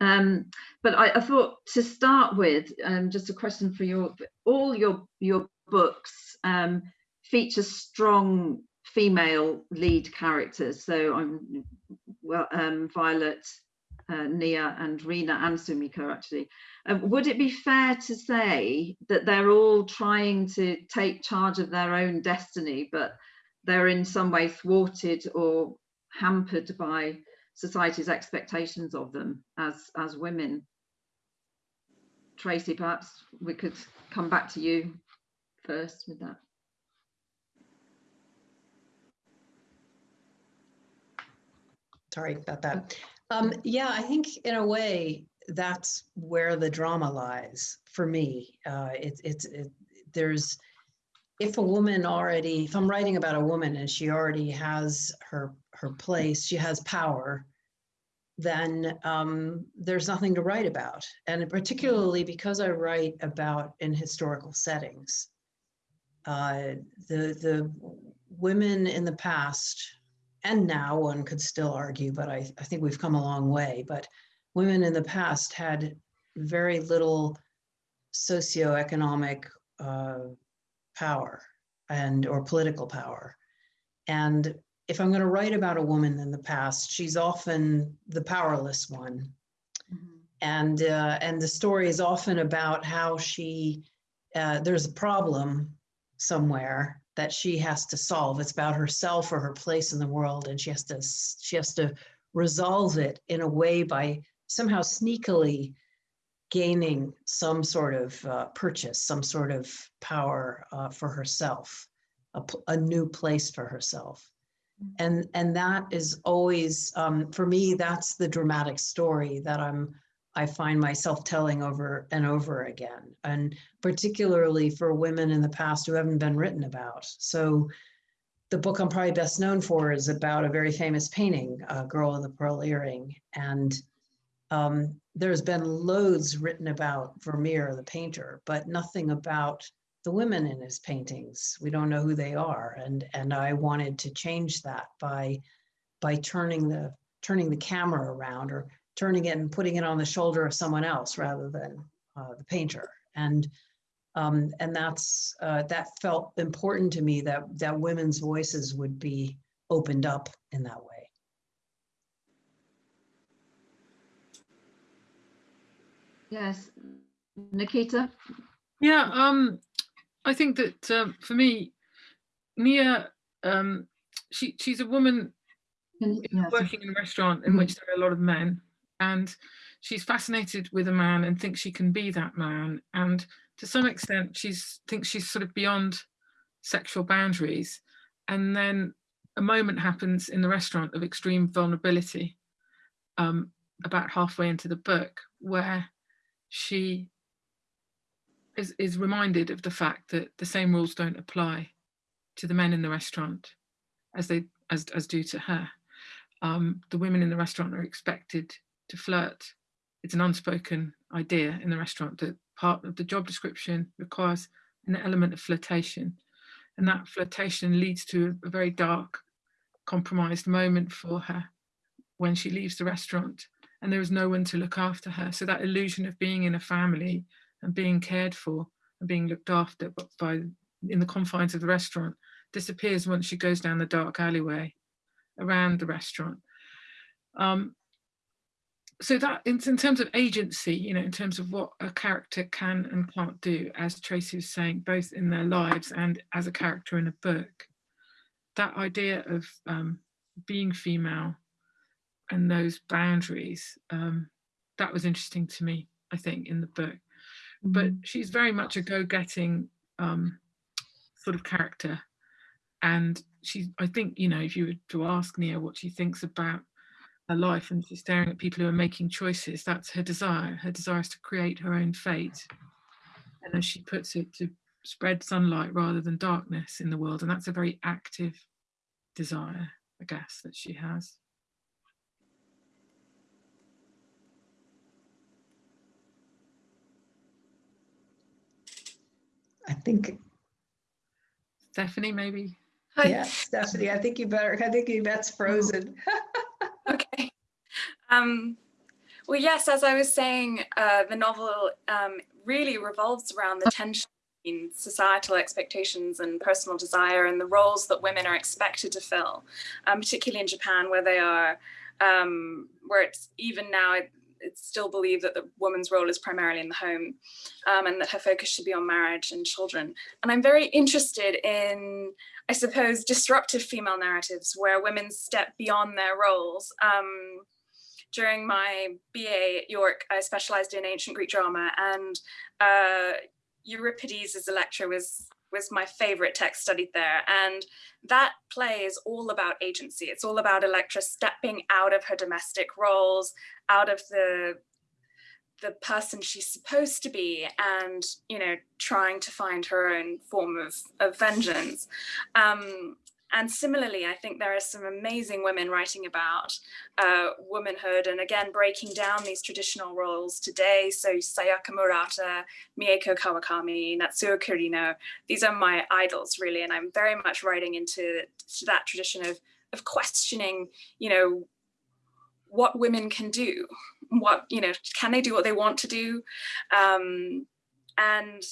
Um, but I, I, thought to start with, um, just a question for your all your your books um, feature strong female lead characters. So I'm well, um, Violet, uh, Nia, and Rina and Sumiko actually. Um, would it be fair to say that they're all trying to take charge of their own destiny, but they're in some way thwarted or hampered by society's expectations of them as as women? Tracy, perhaps we could come back to you first with that. Sorry about that. Um, yeah, I think in a way that's where the drama lies for me. Uh, it, it's it, there's if a woman already if I'm writing about a woman and she already has her her place, she has power, then um, there's nothing to write about. And particularly because I write about in historical settings, uh, the the women in the past and now one could still argue, but I, I think we've come a long way. But women in the past had very little socioeconomic uh, power and or political power. And if I'm going to write about a woman in the past, she's often the powerless one. Mm-hmm. And uh, and the story is often about how she uh, there's a problem somewhere that she has to solve. It's about herself or her place in the world, and she has to she has to resolve it in a way by somehow sneakily gaining some sort of uh, purchase, some sort of power uh, for herself, a, a, new place for herself. Mm-hmm. And, and that is always, um, for me, that's the dramatic story that I'm I find myself telling over and over again, and particularly for women in the past who haven't been written about. So, the book I'm probably best known for is about a very famous painting, uh, Girl with the Pearl Earring. And um, there's been loads written about Vermeer, the painter, but nothing about the women in his paintings. We don't know who they are. And, and I wanted to change that by, by turning the, turning the camera around or turning it and putting it on the shoulder of someone else rather than uh, the painter. And um, and that's uh, that felt important to me that that women's voices would be opened up in that way. Yes, Nikita? Yeah, um, I think that um, for me, Nia, um, she she's a woman yes. working in a restaurant in Mhm. which there are a lot of men, and she's fascinated with a man and thinks she can be that man. And to some extent, she's thinks she's sort of beyond sexual boundaries. And then a moment happens in the restaurant of extreme vulnerability, um, about halfway into the book, where she is, is reminded of the fact that the same rules don't apply to the men in the restaurant as they as, as do to her. Um, the women in the restaurant are expected to flirt. It's an unspoken idea in the restaurant that part of the job description requires an element of flirtation. And that flirtation leads to a, very dark, compromised moment for her when she leaves the restaurant and there is no one to look after her. So that illusion of being in a family and being cared for and being looked after by in the confines of the restaurant disappears once she goes down the dark alleyway around the restaurant. Um, so that in, in terms of agency, you know, in terms of what a character can and can't do, as Tracy was saying, both in their lives and as a character in a book, that idea of um, being female and those boundaries, um, that was interesting to me, I think, in the book. But she's very much a go-getting um, sort of character. And she, I think, you know, if you were to ask Nia what she thinks about her life and she's staring at people who are making choices, that's her desire. Her desire is to create her own fate. And as she puts it, to spread sunlight rather than darkness in the world. And that's a very active desire, I guess, that she has. I think, Stephanie, maybe? Hi. yeah, Stephanie, I think you better, I think Yvette's frozen. Um, well, yes, as I was saying, uh, the novel um, really revolves around the tension between societal expectations and personal desire and the roles that women are expected to fill, um, particularly in Japan, where they are, um, where it's even now, it, it's still believed that the woman's role is primarily in the home um, and that her focus should be on marriage and children. And I'm very interested in I suppose, disruptive female narratives where women step beyond their roles. Um, during my BA at York, I specialized in ancient Greek drama and uh, Euripides as Electra was was my favorite text studied there. And that play is all about agency. It's all about Electra stepping out of her domestic roles, out of the the person she's supposed to be and you know trying to find her own form of, of vengeance um, and similarly i think there are some amazing women writing about uh, womanhood and again breaking down these traditional roles today. So sayaka murata mieko kawakami natsuo kirino these are my idols really. And i'm very much writing into to that tradition of of questioning you know what women can do what you know can they do what they want to do? Um, and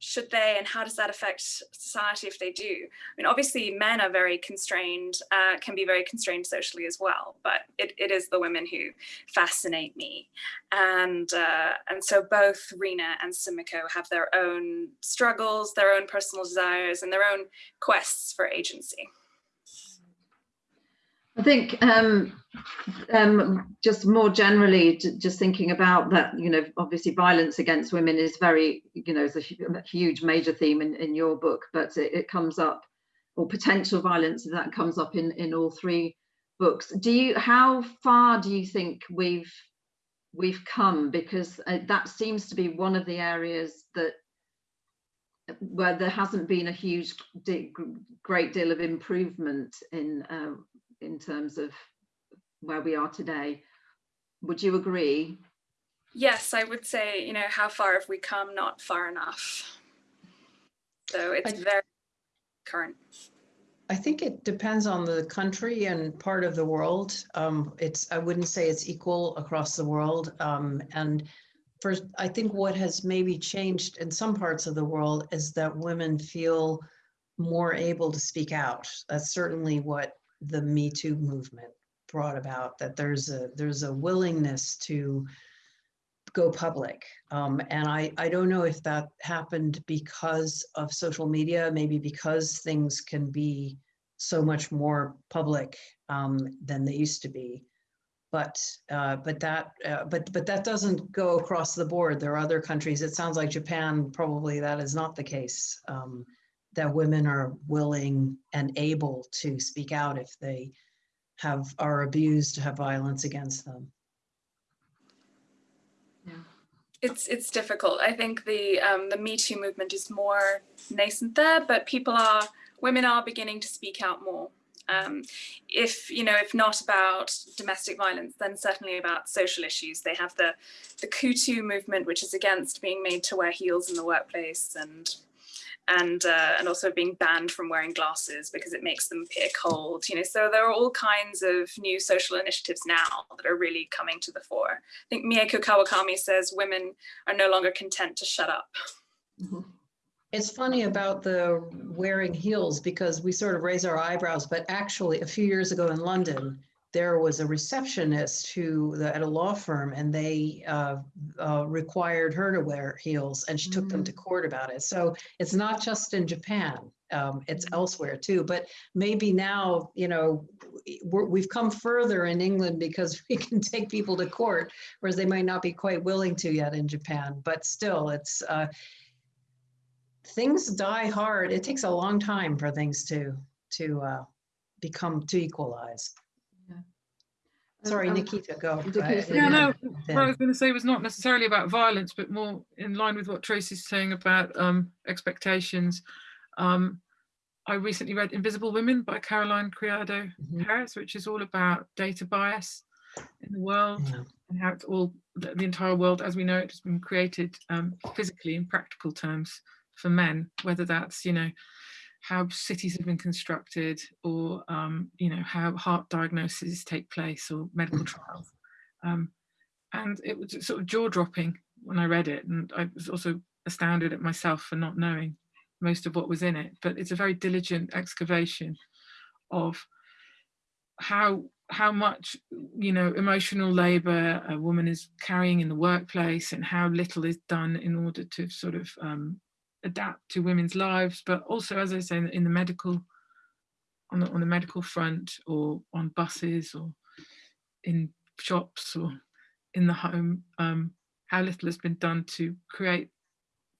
should they and how does that affect society if they do? I mean obviously men are very constrained uh, can be very constrained socially as well but it, it is the women who fascinate me. And uh, and so both rina and sumiko have their own struggles their own personal desires and their own quests for agency I think um, um, just more generally, just thinking about that, you know, obviously violence against women is very, you know, is a, huge major theme in, in your book, but it, it comes up, or potential violence that comes up in, in all three books. Do you, how far do you think we've we've come? Because uh, that seems to be one of the areas that where there hasn't been a huge, great deal of improvement in uh, in terms of where we are today. Would you agree? yes i would say you know how far have we come not far enough so it's I- very current I think it depends on the country and part of the world. Um, it's, I wouldn't say it's equal across the world. Um, and first, I think what has maybe changed in some parts of the world is that women feel more able to speak out. That's certainly what the Me Too movement brought about, that there's a, there's a willingness to go public. Um, and I, I don't know if that happened because of social media, maybe because things can be so much more public um, than they used to be. But uh, but that uh, but but that doesn't go across the board. There are other countries. It sounds like Japan probably that is not the case. Um, that women are willing and able to speak out if they have are abused, have violence against them. Yeah. it's it's difficult. I think the um, the Me Too movement is more nascent there, but people are women are beginning to speak out more. Um, if you know, if not about domestic violence, then certainly about social issues. They have the the KuToo movement, which is against being made to wear heels in the workplace, and and uh, and also being banned from wearing glasses because it makes them appear cold. You know, so there are all kinds of new social initiatives now that are really coming to the fore. I think Mieko Kawakami says women are no longer content to shut up. Mm-hmm. It's funny about the wearing heels because we sort of raise our eyebrows, but actually, a few years ago in London, there was a receptionist who the, at a law firm and they uh, uh, required her to wear heels and she took them to mm. court about it so it's not just in japan um, it's mm. elsewhere too but maybe now you know we have come further in england because we can take people to court whereas they might not be quite willing to yet in japan but still it's uh, things die hard it takes a long time for things to to uh, become to equalize Sorry, um, Nikita, go. Yeah, no, what I was going to say was not necessarily about violence, but more in line with what Tracy's saying about um, expectations. Um, I recently read Invisible Women by Caroline Criado mm -hmm. Perez, which is all about data bias in the world yeah. and how it's all, the, the, entire world as we know it has been created um, physically in practical terms for men, whether that's, you know, how cities have been constructed or um, you know how heart diagnoses take place or medical mm. trials um, and it was sort of jaw-dropping when I read it and I was also astounded at myself for not knowing most of what was in it but it's a very diligent excavation of how how much you know emotional labor a woman is carrying in the workplace and how little is done in order to sort of um, adapt to women's lives, but also, as I say, in the medical, on the, on the medical front or on buses or in shops or in the home, um, how little has been done to create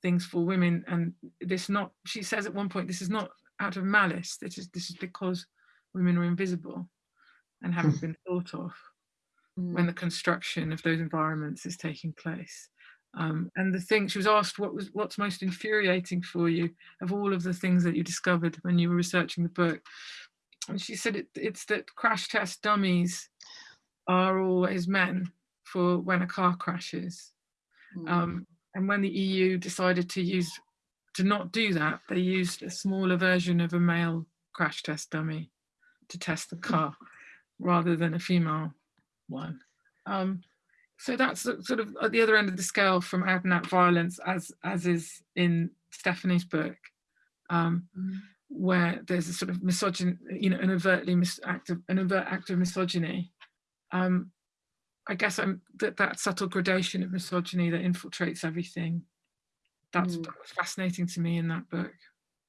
things for women. And this not, she says at one point, this is not out of malice, this is, this is because women are invisible and haven't hmm. been thought of when the construction of those environments is taking place. Um, and the thing she was asked what was what's most infuriating for you of all of the things that you discovered when you were researching the book? And she said it, it's that crash test dummies are always men for when a car crashes. Mm. um, and when the EU decided to use to not do that they used a smaller version of a male crash test dummy to test the car rather than a female one. Um, so that's sort of at the other end of the scale from out and out violence as as is in Stephanie's book um, mm. where there's a sort of misogyny you know an overtly mis act of, an overt act of misogyny um, I guess I'm that that subtle gradation of misogyny that infiltrates everything that's mm. fascinating to me in that book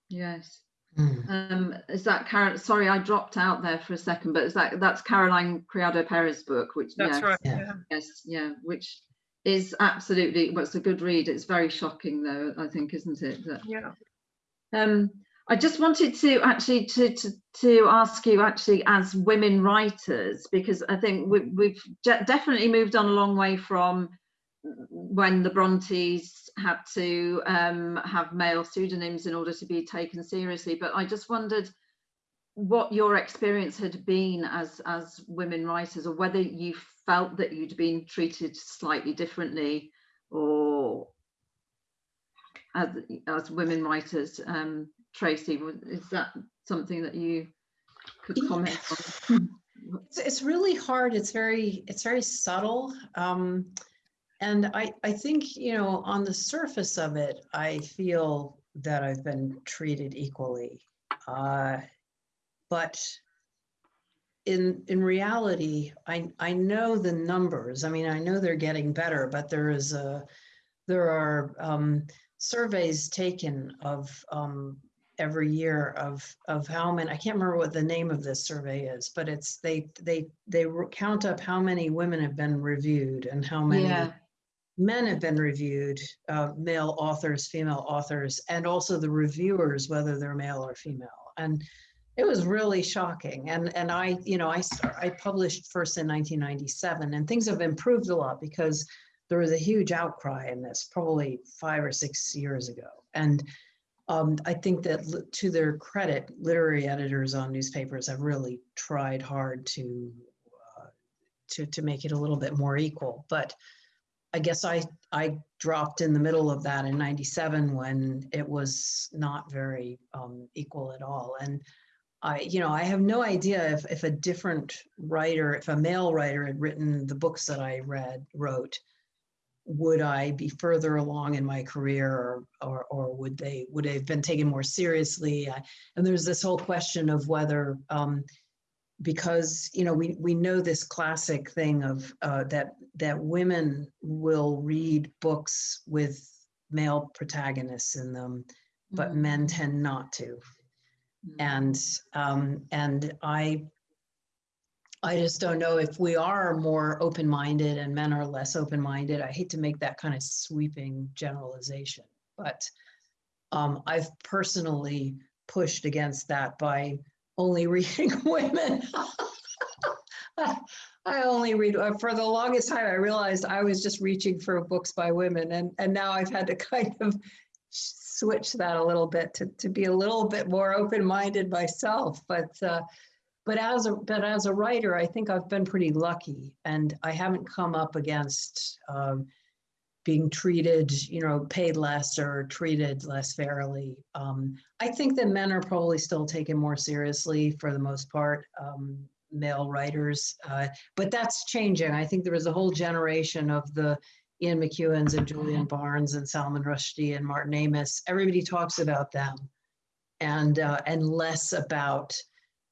yes Mm. Um, is that Karen? Sorry, I dropped out there for a second, but is that that's Caroline Criado Perez book, which that's yes, right. Yeah. Yes, yeah, which is absolutely. Well, a good read. It's very shocking, though. I think, isn't it? That, yeah. Um, I just wanted to actually to, to to ask you actually as women writers because I think we, we've definitely moved on a long way from when the Brontes had to um, have male pseudonyms in order to be taken seriously. But I just wondered what your experience had been as as women writers, or whether you felt that you'd been treated slightly differently, or as as women writers. Um, Tracy, is that something that you could comment on? It's, it's really hard. It's very it's very subtle. Um, and I, I think, you know, on the surface of it, I feel that I've been treated equally. Uh, but in in reality, I I know the numbers. I mean, I know they're getting better, but there is a there are um, surveys taken of um, every year of of how many. I can't remember what the name of this survey is, but it's they they they count up how many women have been reviewed and how many. Yeah. Men have been reviewed, uh, male authors, female authors, and also the reviewers, whether they're male or female. And it was really shocking. And and I, you know, I I published first in 1997, and things have improved a lot because there was a huge outcry in this, probably five or six years ago. And um, I think that to their credit, literary editors on newspapers have really tried hard to uh, to to make it a little bit more equal. But I guess I I dropped in the middle of that in '97 when it was not very um, equal at all. And I, you know, I have no idea if, if a different writer, if a male writer had written the books that I read, wrote, would I be further along in my career or, or, or would they, would have been taken more seriously? I, and there's this whole question of whether, um, because, you know, we, we know this classic thing of uh, that, that women will read books with male protagonists in them, but mm -hmm. men tend not to. Mm-hmm. and um, and I I just don't know if we are more open-minded and men are less open-minded. I hate to make that kind of sweeping generalization, but um, I've personally pushed against that by only reading women. I only read uh, for the longest time. I realized I was just reaching for books by women, and and now I've had to kind of switch that a little bit to, to be a little bit more open-minded myself. But uh, but as a but as a writer, I think I've been pretty lucky, and I haven't come up against um, being treated, you know, paid less or treated less fairly. Um, I think that men are probably still taken more seriously for the most part. Um, male writers, uh, but that's changing. I think there was a whole generation of the Ian McEwan's and Julian Barnes and Salman Rushdie and Martin Amis. Everybody talks about them, and uh, and less about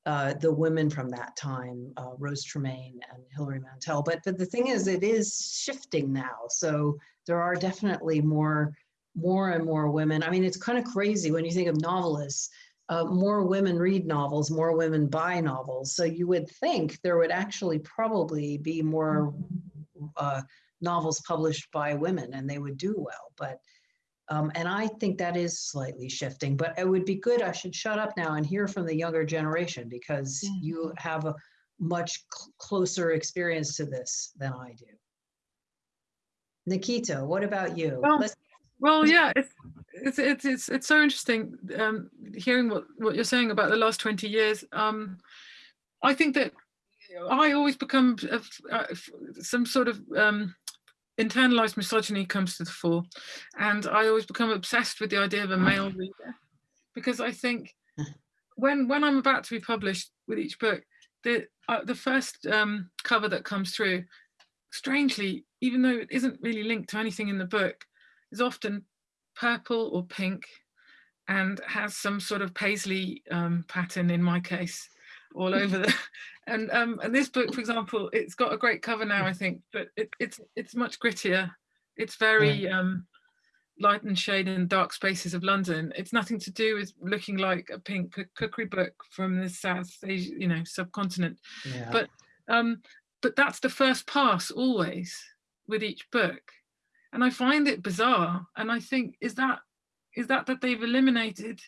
uh, the women from that time, uh, Rose Tremain and Hilary Mantel. But but the thing is, it is shifting now. So there are definitely more more and more women. I mean, it's kind of crazy when you think of novelists. Uh, more women read novels, more women buy novels. So you would think there would actually probably be more uh, novels published by women and they would do well. But um, and I think that is slightly shifting, but it would be good. I should shut up now and hear from the younger generation because yeah. you have a much cl closer experience to this than I do. Nikita, what about you? Well, well yeah, it's, it's, it's, it's, it's so interesting um, hearing what, what you're saying about the last 20 years. Um, I think that I always become uh, some sort of um, internalized misogyny comes to the fore. And I always become obsessed with the idea of a male reader because I think when, when I'm about to be published with each book, the, uh, the first um, cover that comes through, strangely, even though it isn't really linked to anything in the book, is often purple or pink and has some sort of paisley um, pattern in my case all over the and um and this book for example it's got a great cover now i think but it, it's it's much grittier. It's very um light and shade and dark spaces of london. It's nothing to do with looking like a pink cookery book from the south asia you know subcontinent. Yeah. but um but that's the first pass always with each book. And i find it bizarre. And i think is that is that that they've eliminated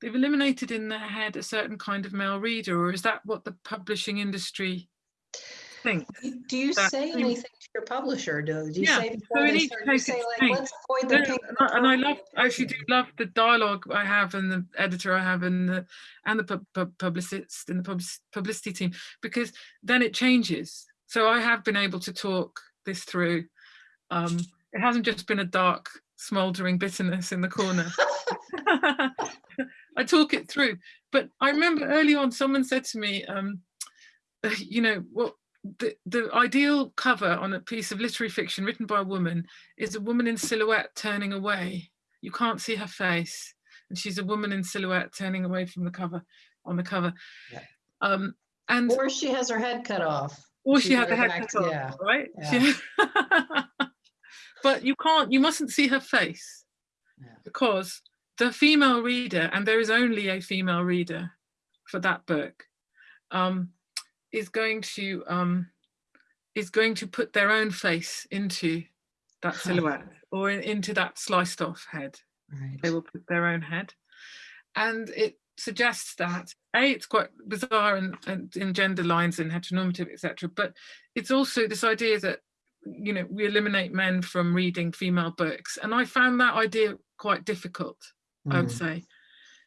they've eliminated in their head a certain kind of male reader, or is that what the publishing industry thinks? Do you say anything to your publisher? Do, do you yeah. say so they start, you say like, let's avoid the pink and, and I love, I actually do love the dialogue I have and the editor I have and the and the pu pu publicist and the pub publicity team because then it changes. So I have been able to talk this through. Um, it hasn't just been a dark smouldering bitterness in the corner. I talk it through. But I remember early on someone said to me, um, you know, what the, the ideal cover on a piece of literary fiction written by a woman is a woman in silhouette turning away. You can't see her face. And she's a woman in silhouette turning away from the cover on the cover. Yeah. Um, and Or she has her head cut off. or she she had goes the head back cut off, yeah, right? yeah. She- but you can't, you mustn't see her face Yeah. because the female reader, and there is only a female reader for that book, um, is going to um, is going to put their own face into that silhouette or in, into that sliced off head Right. they will put their own head. And it suggests that A, it's quite bizarre and, and in gender lines and heteronormative, etc. But it's also this idea that, you know, we eliminate men from reading female books. And I found that idea quite difficult, I would Mm, say,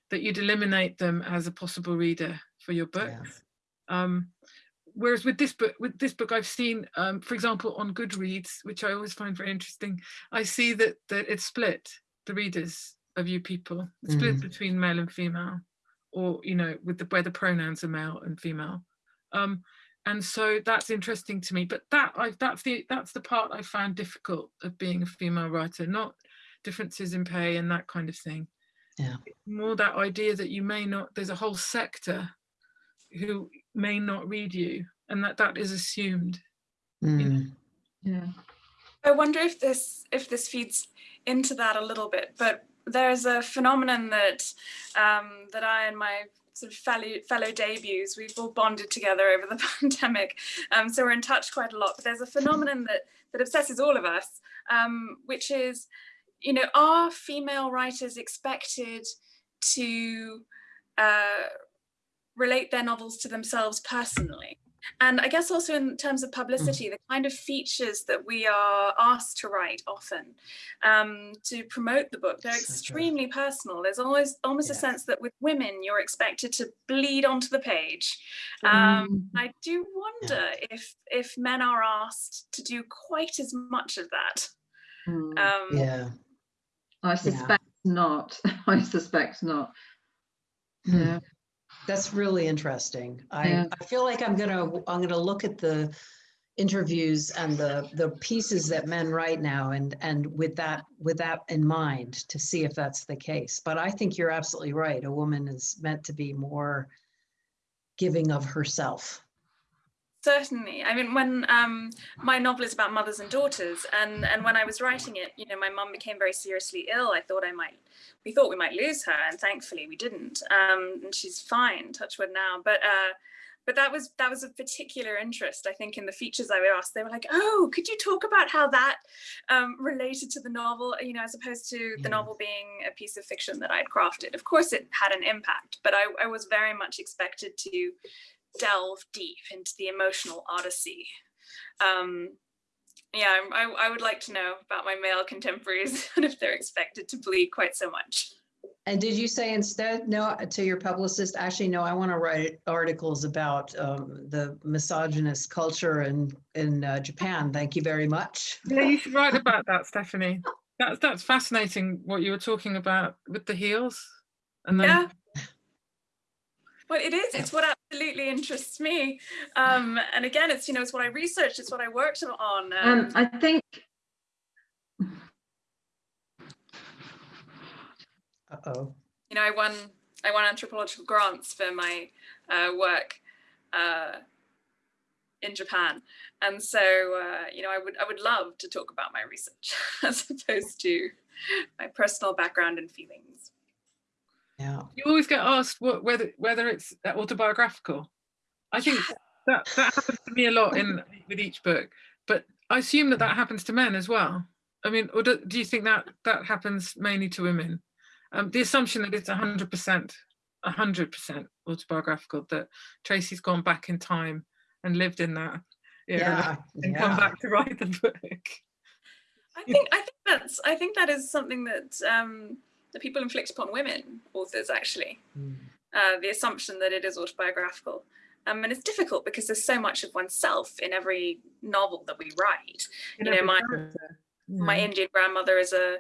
that you'd eliminate them as a possible reader for your books. Um, whereas with this book, with this book, I've seen, um, for example, on Goodreads, which I always find very interesting, I see that that it's split the readers of you people, it's split Mhm. between male and female, or you know, with the where the pronouns are male and female. Um, and so that's interesting to me. But that I that's the that's the part I found difficult of being a female writer, not differences in pay and that kind of thing. Yeah. More that idea that you may not, there's a whole sector who may not read you, and that that is assumed. mm, Yeah. I wonder if this if this feeds into that a little bit, but there's a phenomenon that um, that I and my sort of fellow fellow debuts we've all bonded together over the pandemic, um, so we're in touch quite a lot. But there's a phenomenon that that obsesses all of us, um, which is, you know, are female writers expected to uh, relate their novels to themselves personally? And I guess also in terms of publicity, the kind of features that we are asked to write often um, to promote the book, they're So true. extremely personal. There's always almost a sense that with women, you're expected to bleed onto the page. Mm. Um, I do wonder if if men are asked to do quite as much of that. Mm. Um, yeah. I suspect not. I suspect not. Hmm. Yeah. That's really interesting. I, Yeah. I feel like I'm gonna I'm gonna look at the interviews and the the pieces that men write now and and with that with that in mind to see if that's the case. But I think you're absolutely right. A woman is meant to be more giving of herself. Certainly. I mean, when um, my novel is about mothers and daughters, and and when I was writing it, you know, my mum became very seriously ill. I thought I might, we thought we might lose her, and thankfully we didn't. Um, and she's fine, touch wood now. But uh, but that was that was a particular interest, I think, in the features I was asked. They were like, "Oh, could you talk about how that um, related to the novel?" You know, as opposed to the novel being a piece of fiction that I'd crafted. Of course, it had an impact, but I, I was very much expected to delve deep into the emotional odyssey. Um, yeah, I, I would like to know about my male contemporaries and if they're expected to bleed quite so much. And did you say instead, no, to your publicist, actually, no, I want to write articles about um, the misogynist culture in, in uh, Japan. Thank you very much. Yeah, you should write about that, Stephanie. That's that's fascinating what you were talking about with the heels. And then Yeah. Well, it is. It's what absolutely interests me. Um, and again, it's you know, it's what I researched. It's what I worked on. Um, Um, I think Uh-oh. you know, I won I won anthropological grants for my uh, work uh, in Japan, and so uh, you know, I would I would love to talk about my research as opposed to my personal background and feelings. Yeah. you always get asked what, whether whether it's autobiographical. I think that that happens to me a lot in with each book, but I assume that that happens to men as well. I mean, or do, do you think that that happens mainly to women? Um, the assumption that it's hundred percent, hundred percent autobiographical. That Tracy's gone back in time and lived in that era Yeah. and come back to write the book. I think I think that's I think that is something that um, that people inflict upon women authors actually. Mm. uh, the assumption that it is autobiographical. Um, and it's difficult because there's so much of oneself in every novel that we write. in You know, my- character. My Indian grandmother is a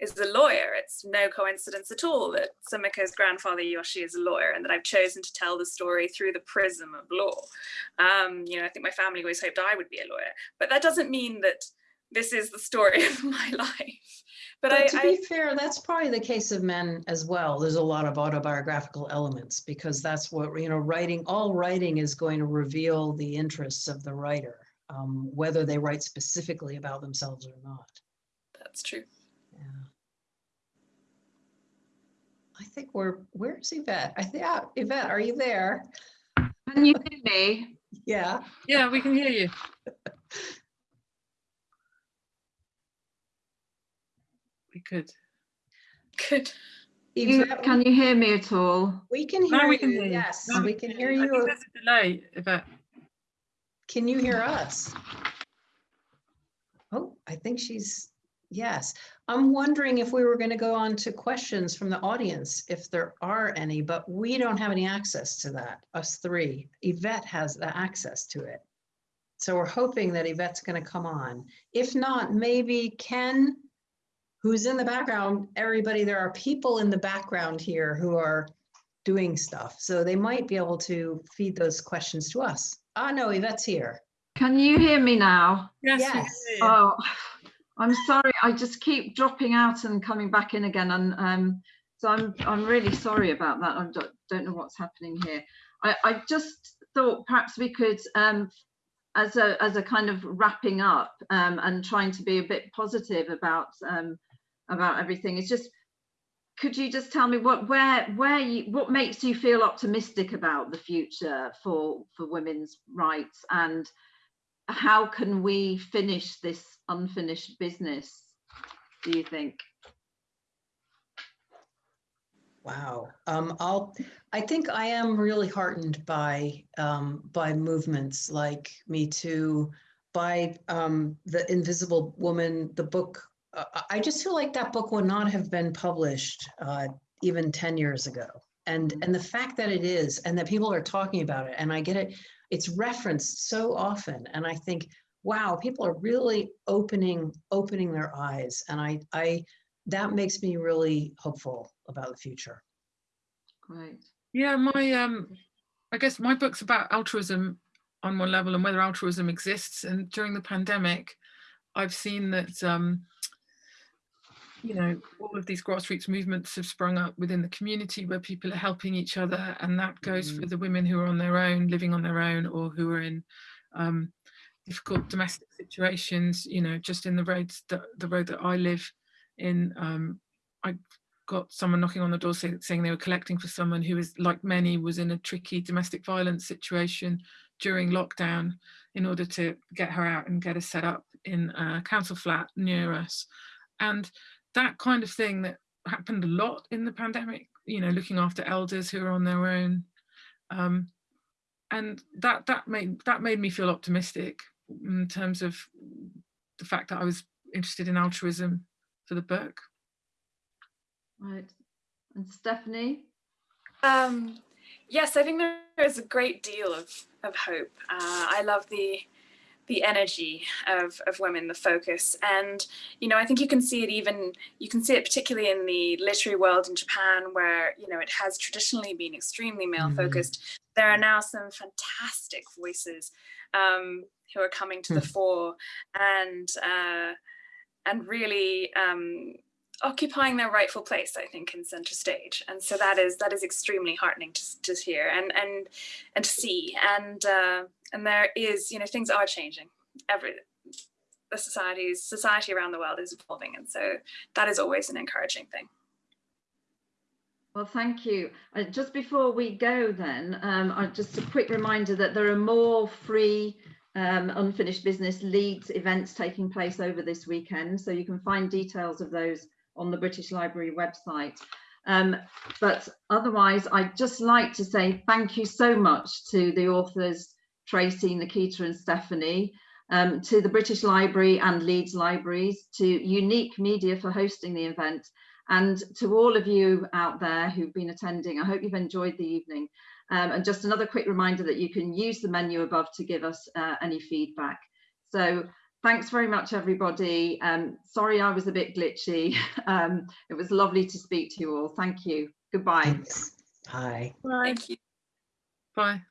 is a lawyer. It's no coincidence at all that Sumiko's grandfather Yoshi is a lawyer, and that I've chosen to tell the story through the prism of law. Um, you know, I think my family always hoped I would be a lawyer, but that doesn't mean that this is the story of my life. But, But I, to I be fair, that's probably the case of men as well. There's a lot of autobiographical elements because that's what, you know, writing, all writing is going to reveal the interests of the writer, um, whether they write specifically about themselves or not. that's true. Yeah. I think we're, where's Yvette? I think, yeah, Yvette, are you there? Can you hear me? Yeah. Yeah, we can hear you. We could. Good. You- Can you hear me at all? we can Now hear we can you. hear you. Yes, Now we can hear I think you. there's a delay, Yvette. Can you hear us? Oh, I think she's, yes. I'm wondering if we were going to go on to questions from the audience, if there are any, but we don't have any access to that, us three. Yvette has the access to it. So we're hoping that Yvette's going to come on. If not, maybe Ken, who's in the background, everybody, there are people in the background here who are doing stuff. So they might be able to feed those questions to us. Ah, no, Yvette's here. Can you hear me now? Yes. Yes. Oh, I'm sorry. I just keep dropping out and coming back in again, and um, so I'm I'm really sorry about that. I don't, don't know what's happening here. I, I just thought perhaps we could, um, as a as a kind of wrapping up um, and trying to be a bit positive about um, about everything. It's just could you just tell me what where where you what makes you feel optimistic about the future for for women's rights and how can we finish this unfinished business do you think Wow. Um, I'll, I think I am really heartened by, um, by movements like Me Too, by, um, The Invisible Woman, the book. Uh, I- I just feel like that book would not have been published, uh, even 10 years ago. And, and the fact that it is, and that people are talking about it, and I get it, it's referenced so often. And I think, wow, people are really opening, opening their eyes. And I, I, that makes me really hopeful about the future. great Yeah, my um, I guess my book's about altruism on one level and whether altruism exists. And during the pandemic, I've seen that um, you know all of these grassroots movements have sprung up within the community where people are helping each other, and that goes for the women who are on their own, living on their own, or who are in um, difficult domestic situations. You know, just in the roads that the road that I live in, um, I got someone knocking on the door say, saying they were collecting for someone who is like many was in a tricky domestic violence situation during lockdown in order to get her out and get her set up in a council flat near us and that kind of thing that happened a lot in the pandemic you know looking after elders who are on their own. Um, and that that made that made me feel optimistic in terms of the fact that I was interested in altruism for the book. Right. And stephanie? Um, yes, I think there is a great deal of, of hope. Uh, I love the the energy of, of women, the focus. And, you know, I think you can see it even, you can see it particularly in the literary world in Japan, where, you know, it has traditionally been extremely male focused. There are now some fantastic voices um, who are coming to the fore and, uh, and really um, occupying their rightful place, I think, in center stage. And so that is that is extremely heartening to, to hear and and and to see. And uh, and there is, you know, things are changing. Every the societies society around the world is evolving, and so that is always an encouraging thing. Well, thank you. Uh, just before we go then, um, uh, just a quick reminder that there are more free um, unfinished business Leeds events taking place over this weekend. So you can find details of those on the British Library website. Um, but otherwise, I'd just like to say thank you so much to the authors, Tracy, Nikita and Stephanie, um, to the British Library and Leeds Libraries, to Unique Media for hosting the event, and to all of you out there who've been attending. I hope you've enjoyed the evening. Um, and just another quick reminder that you can use the menu above to give us uh, any feedback. So thanks very much, everybody. Um, sorry I was a bit glitchy. Um, it was lovely to speak to you all. Thank you. Goodbye. Thanks. Bye. Bye. Thank you. Bye.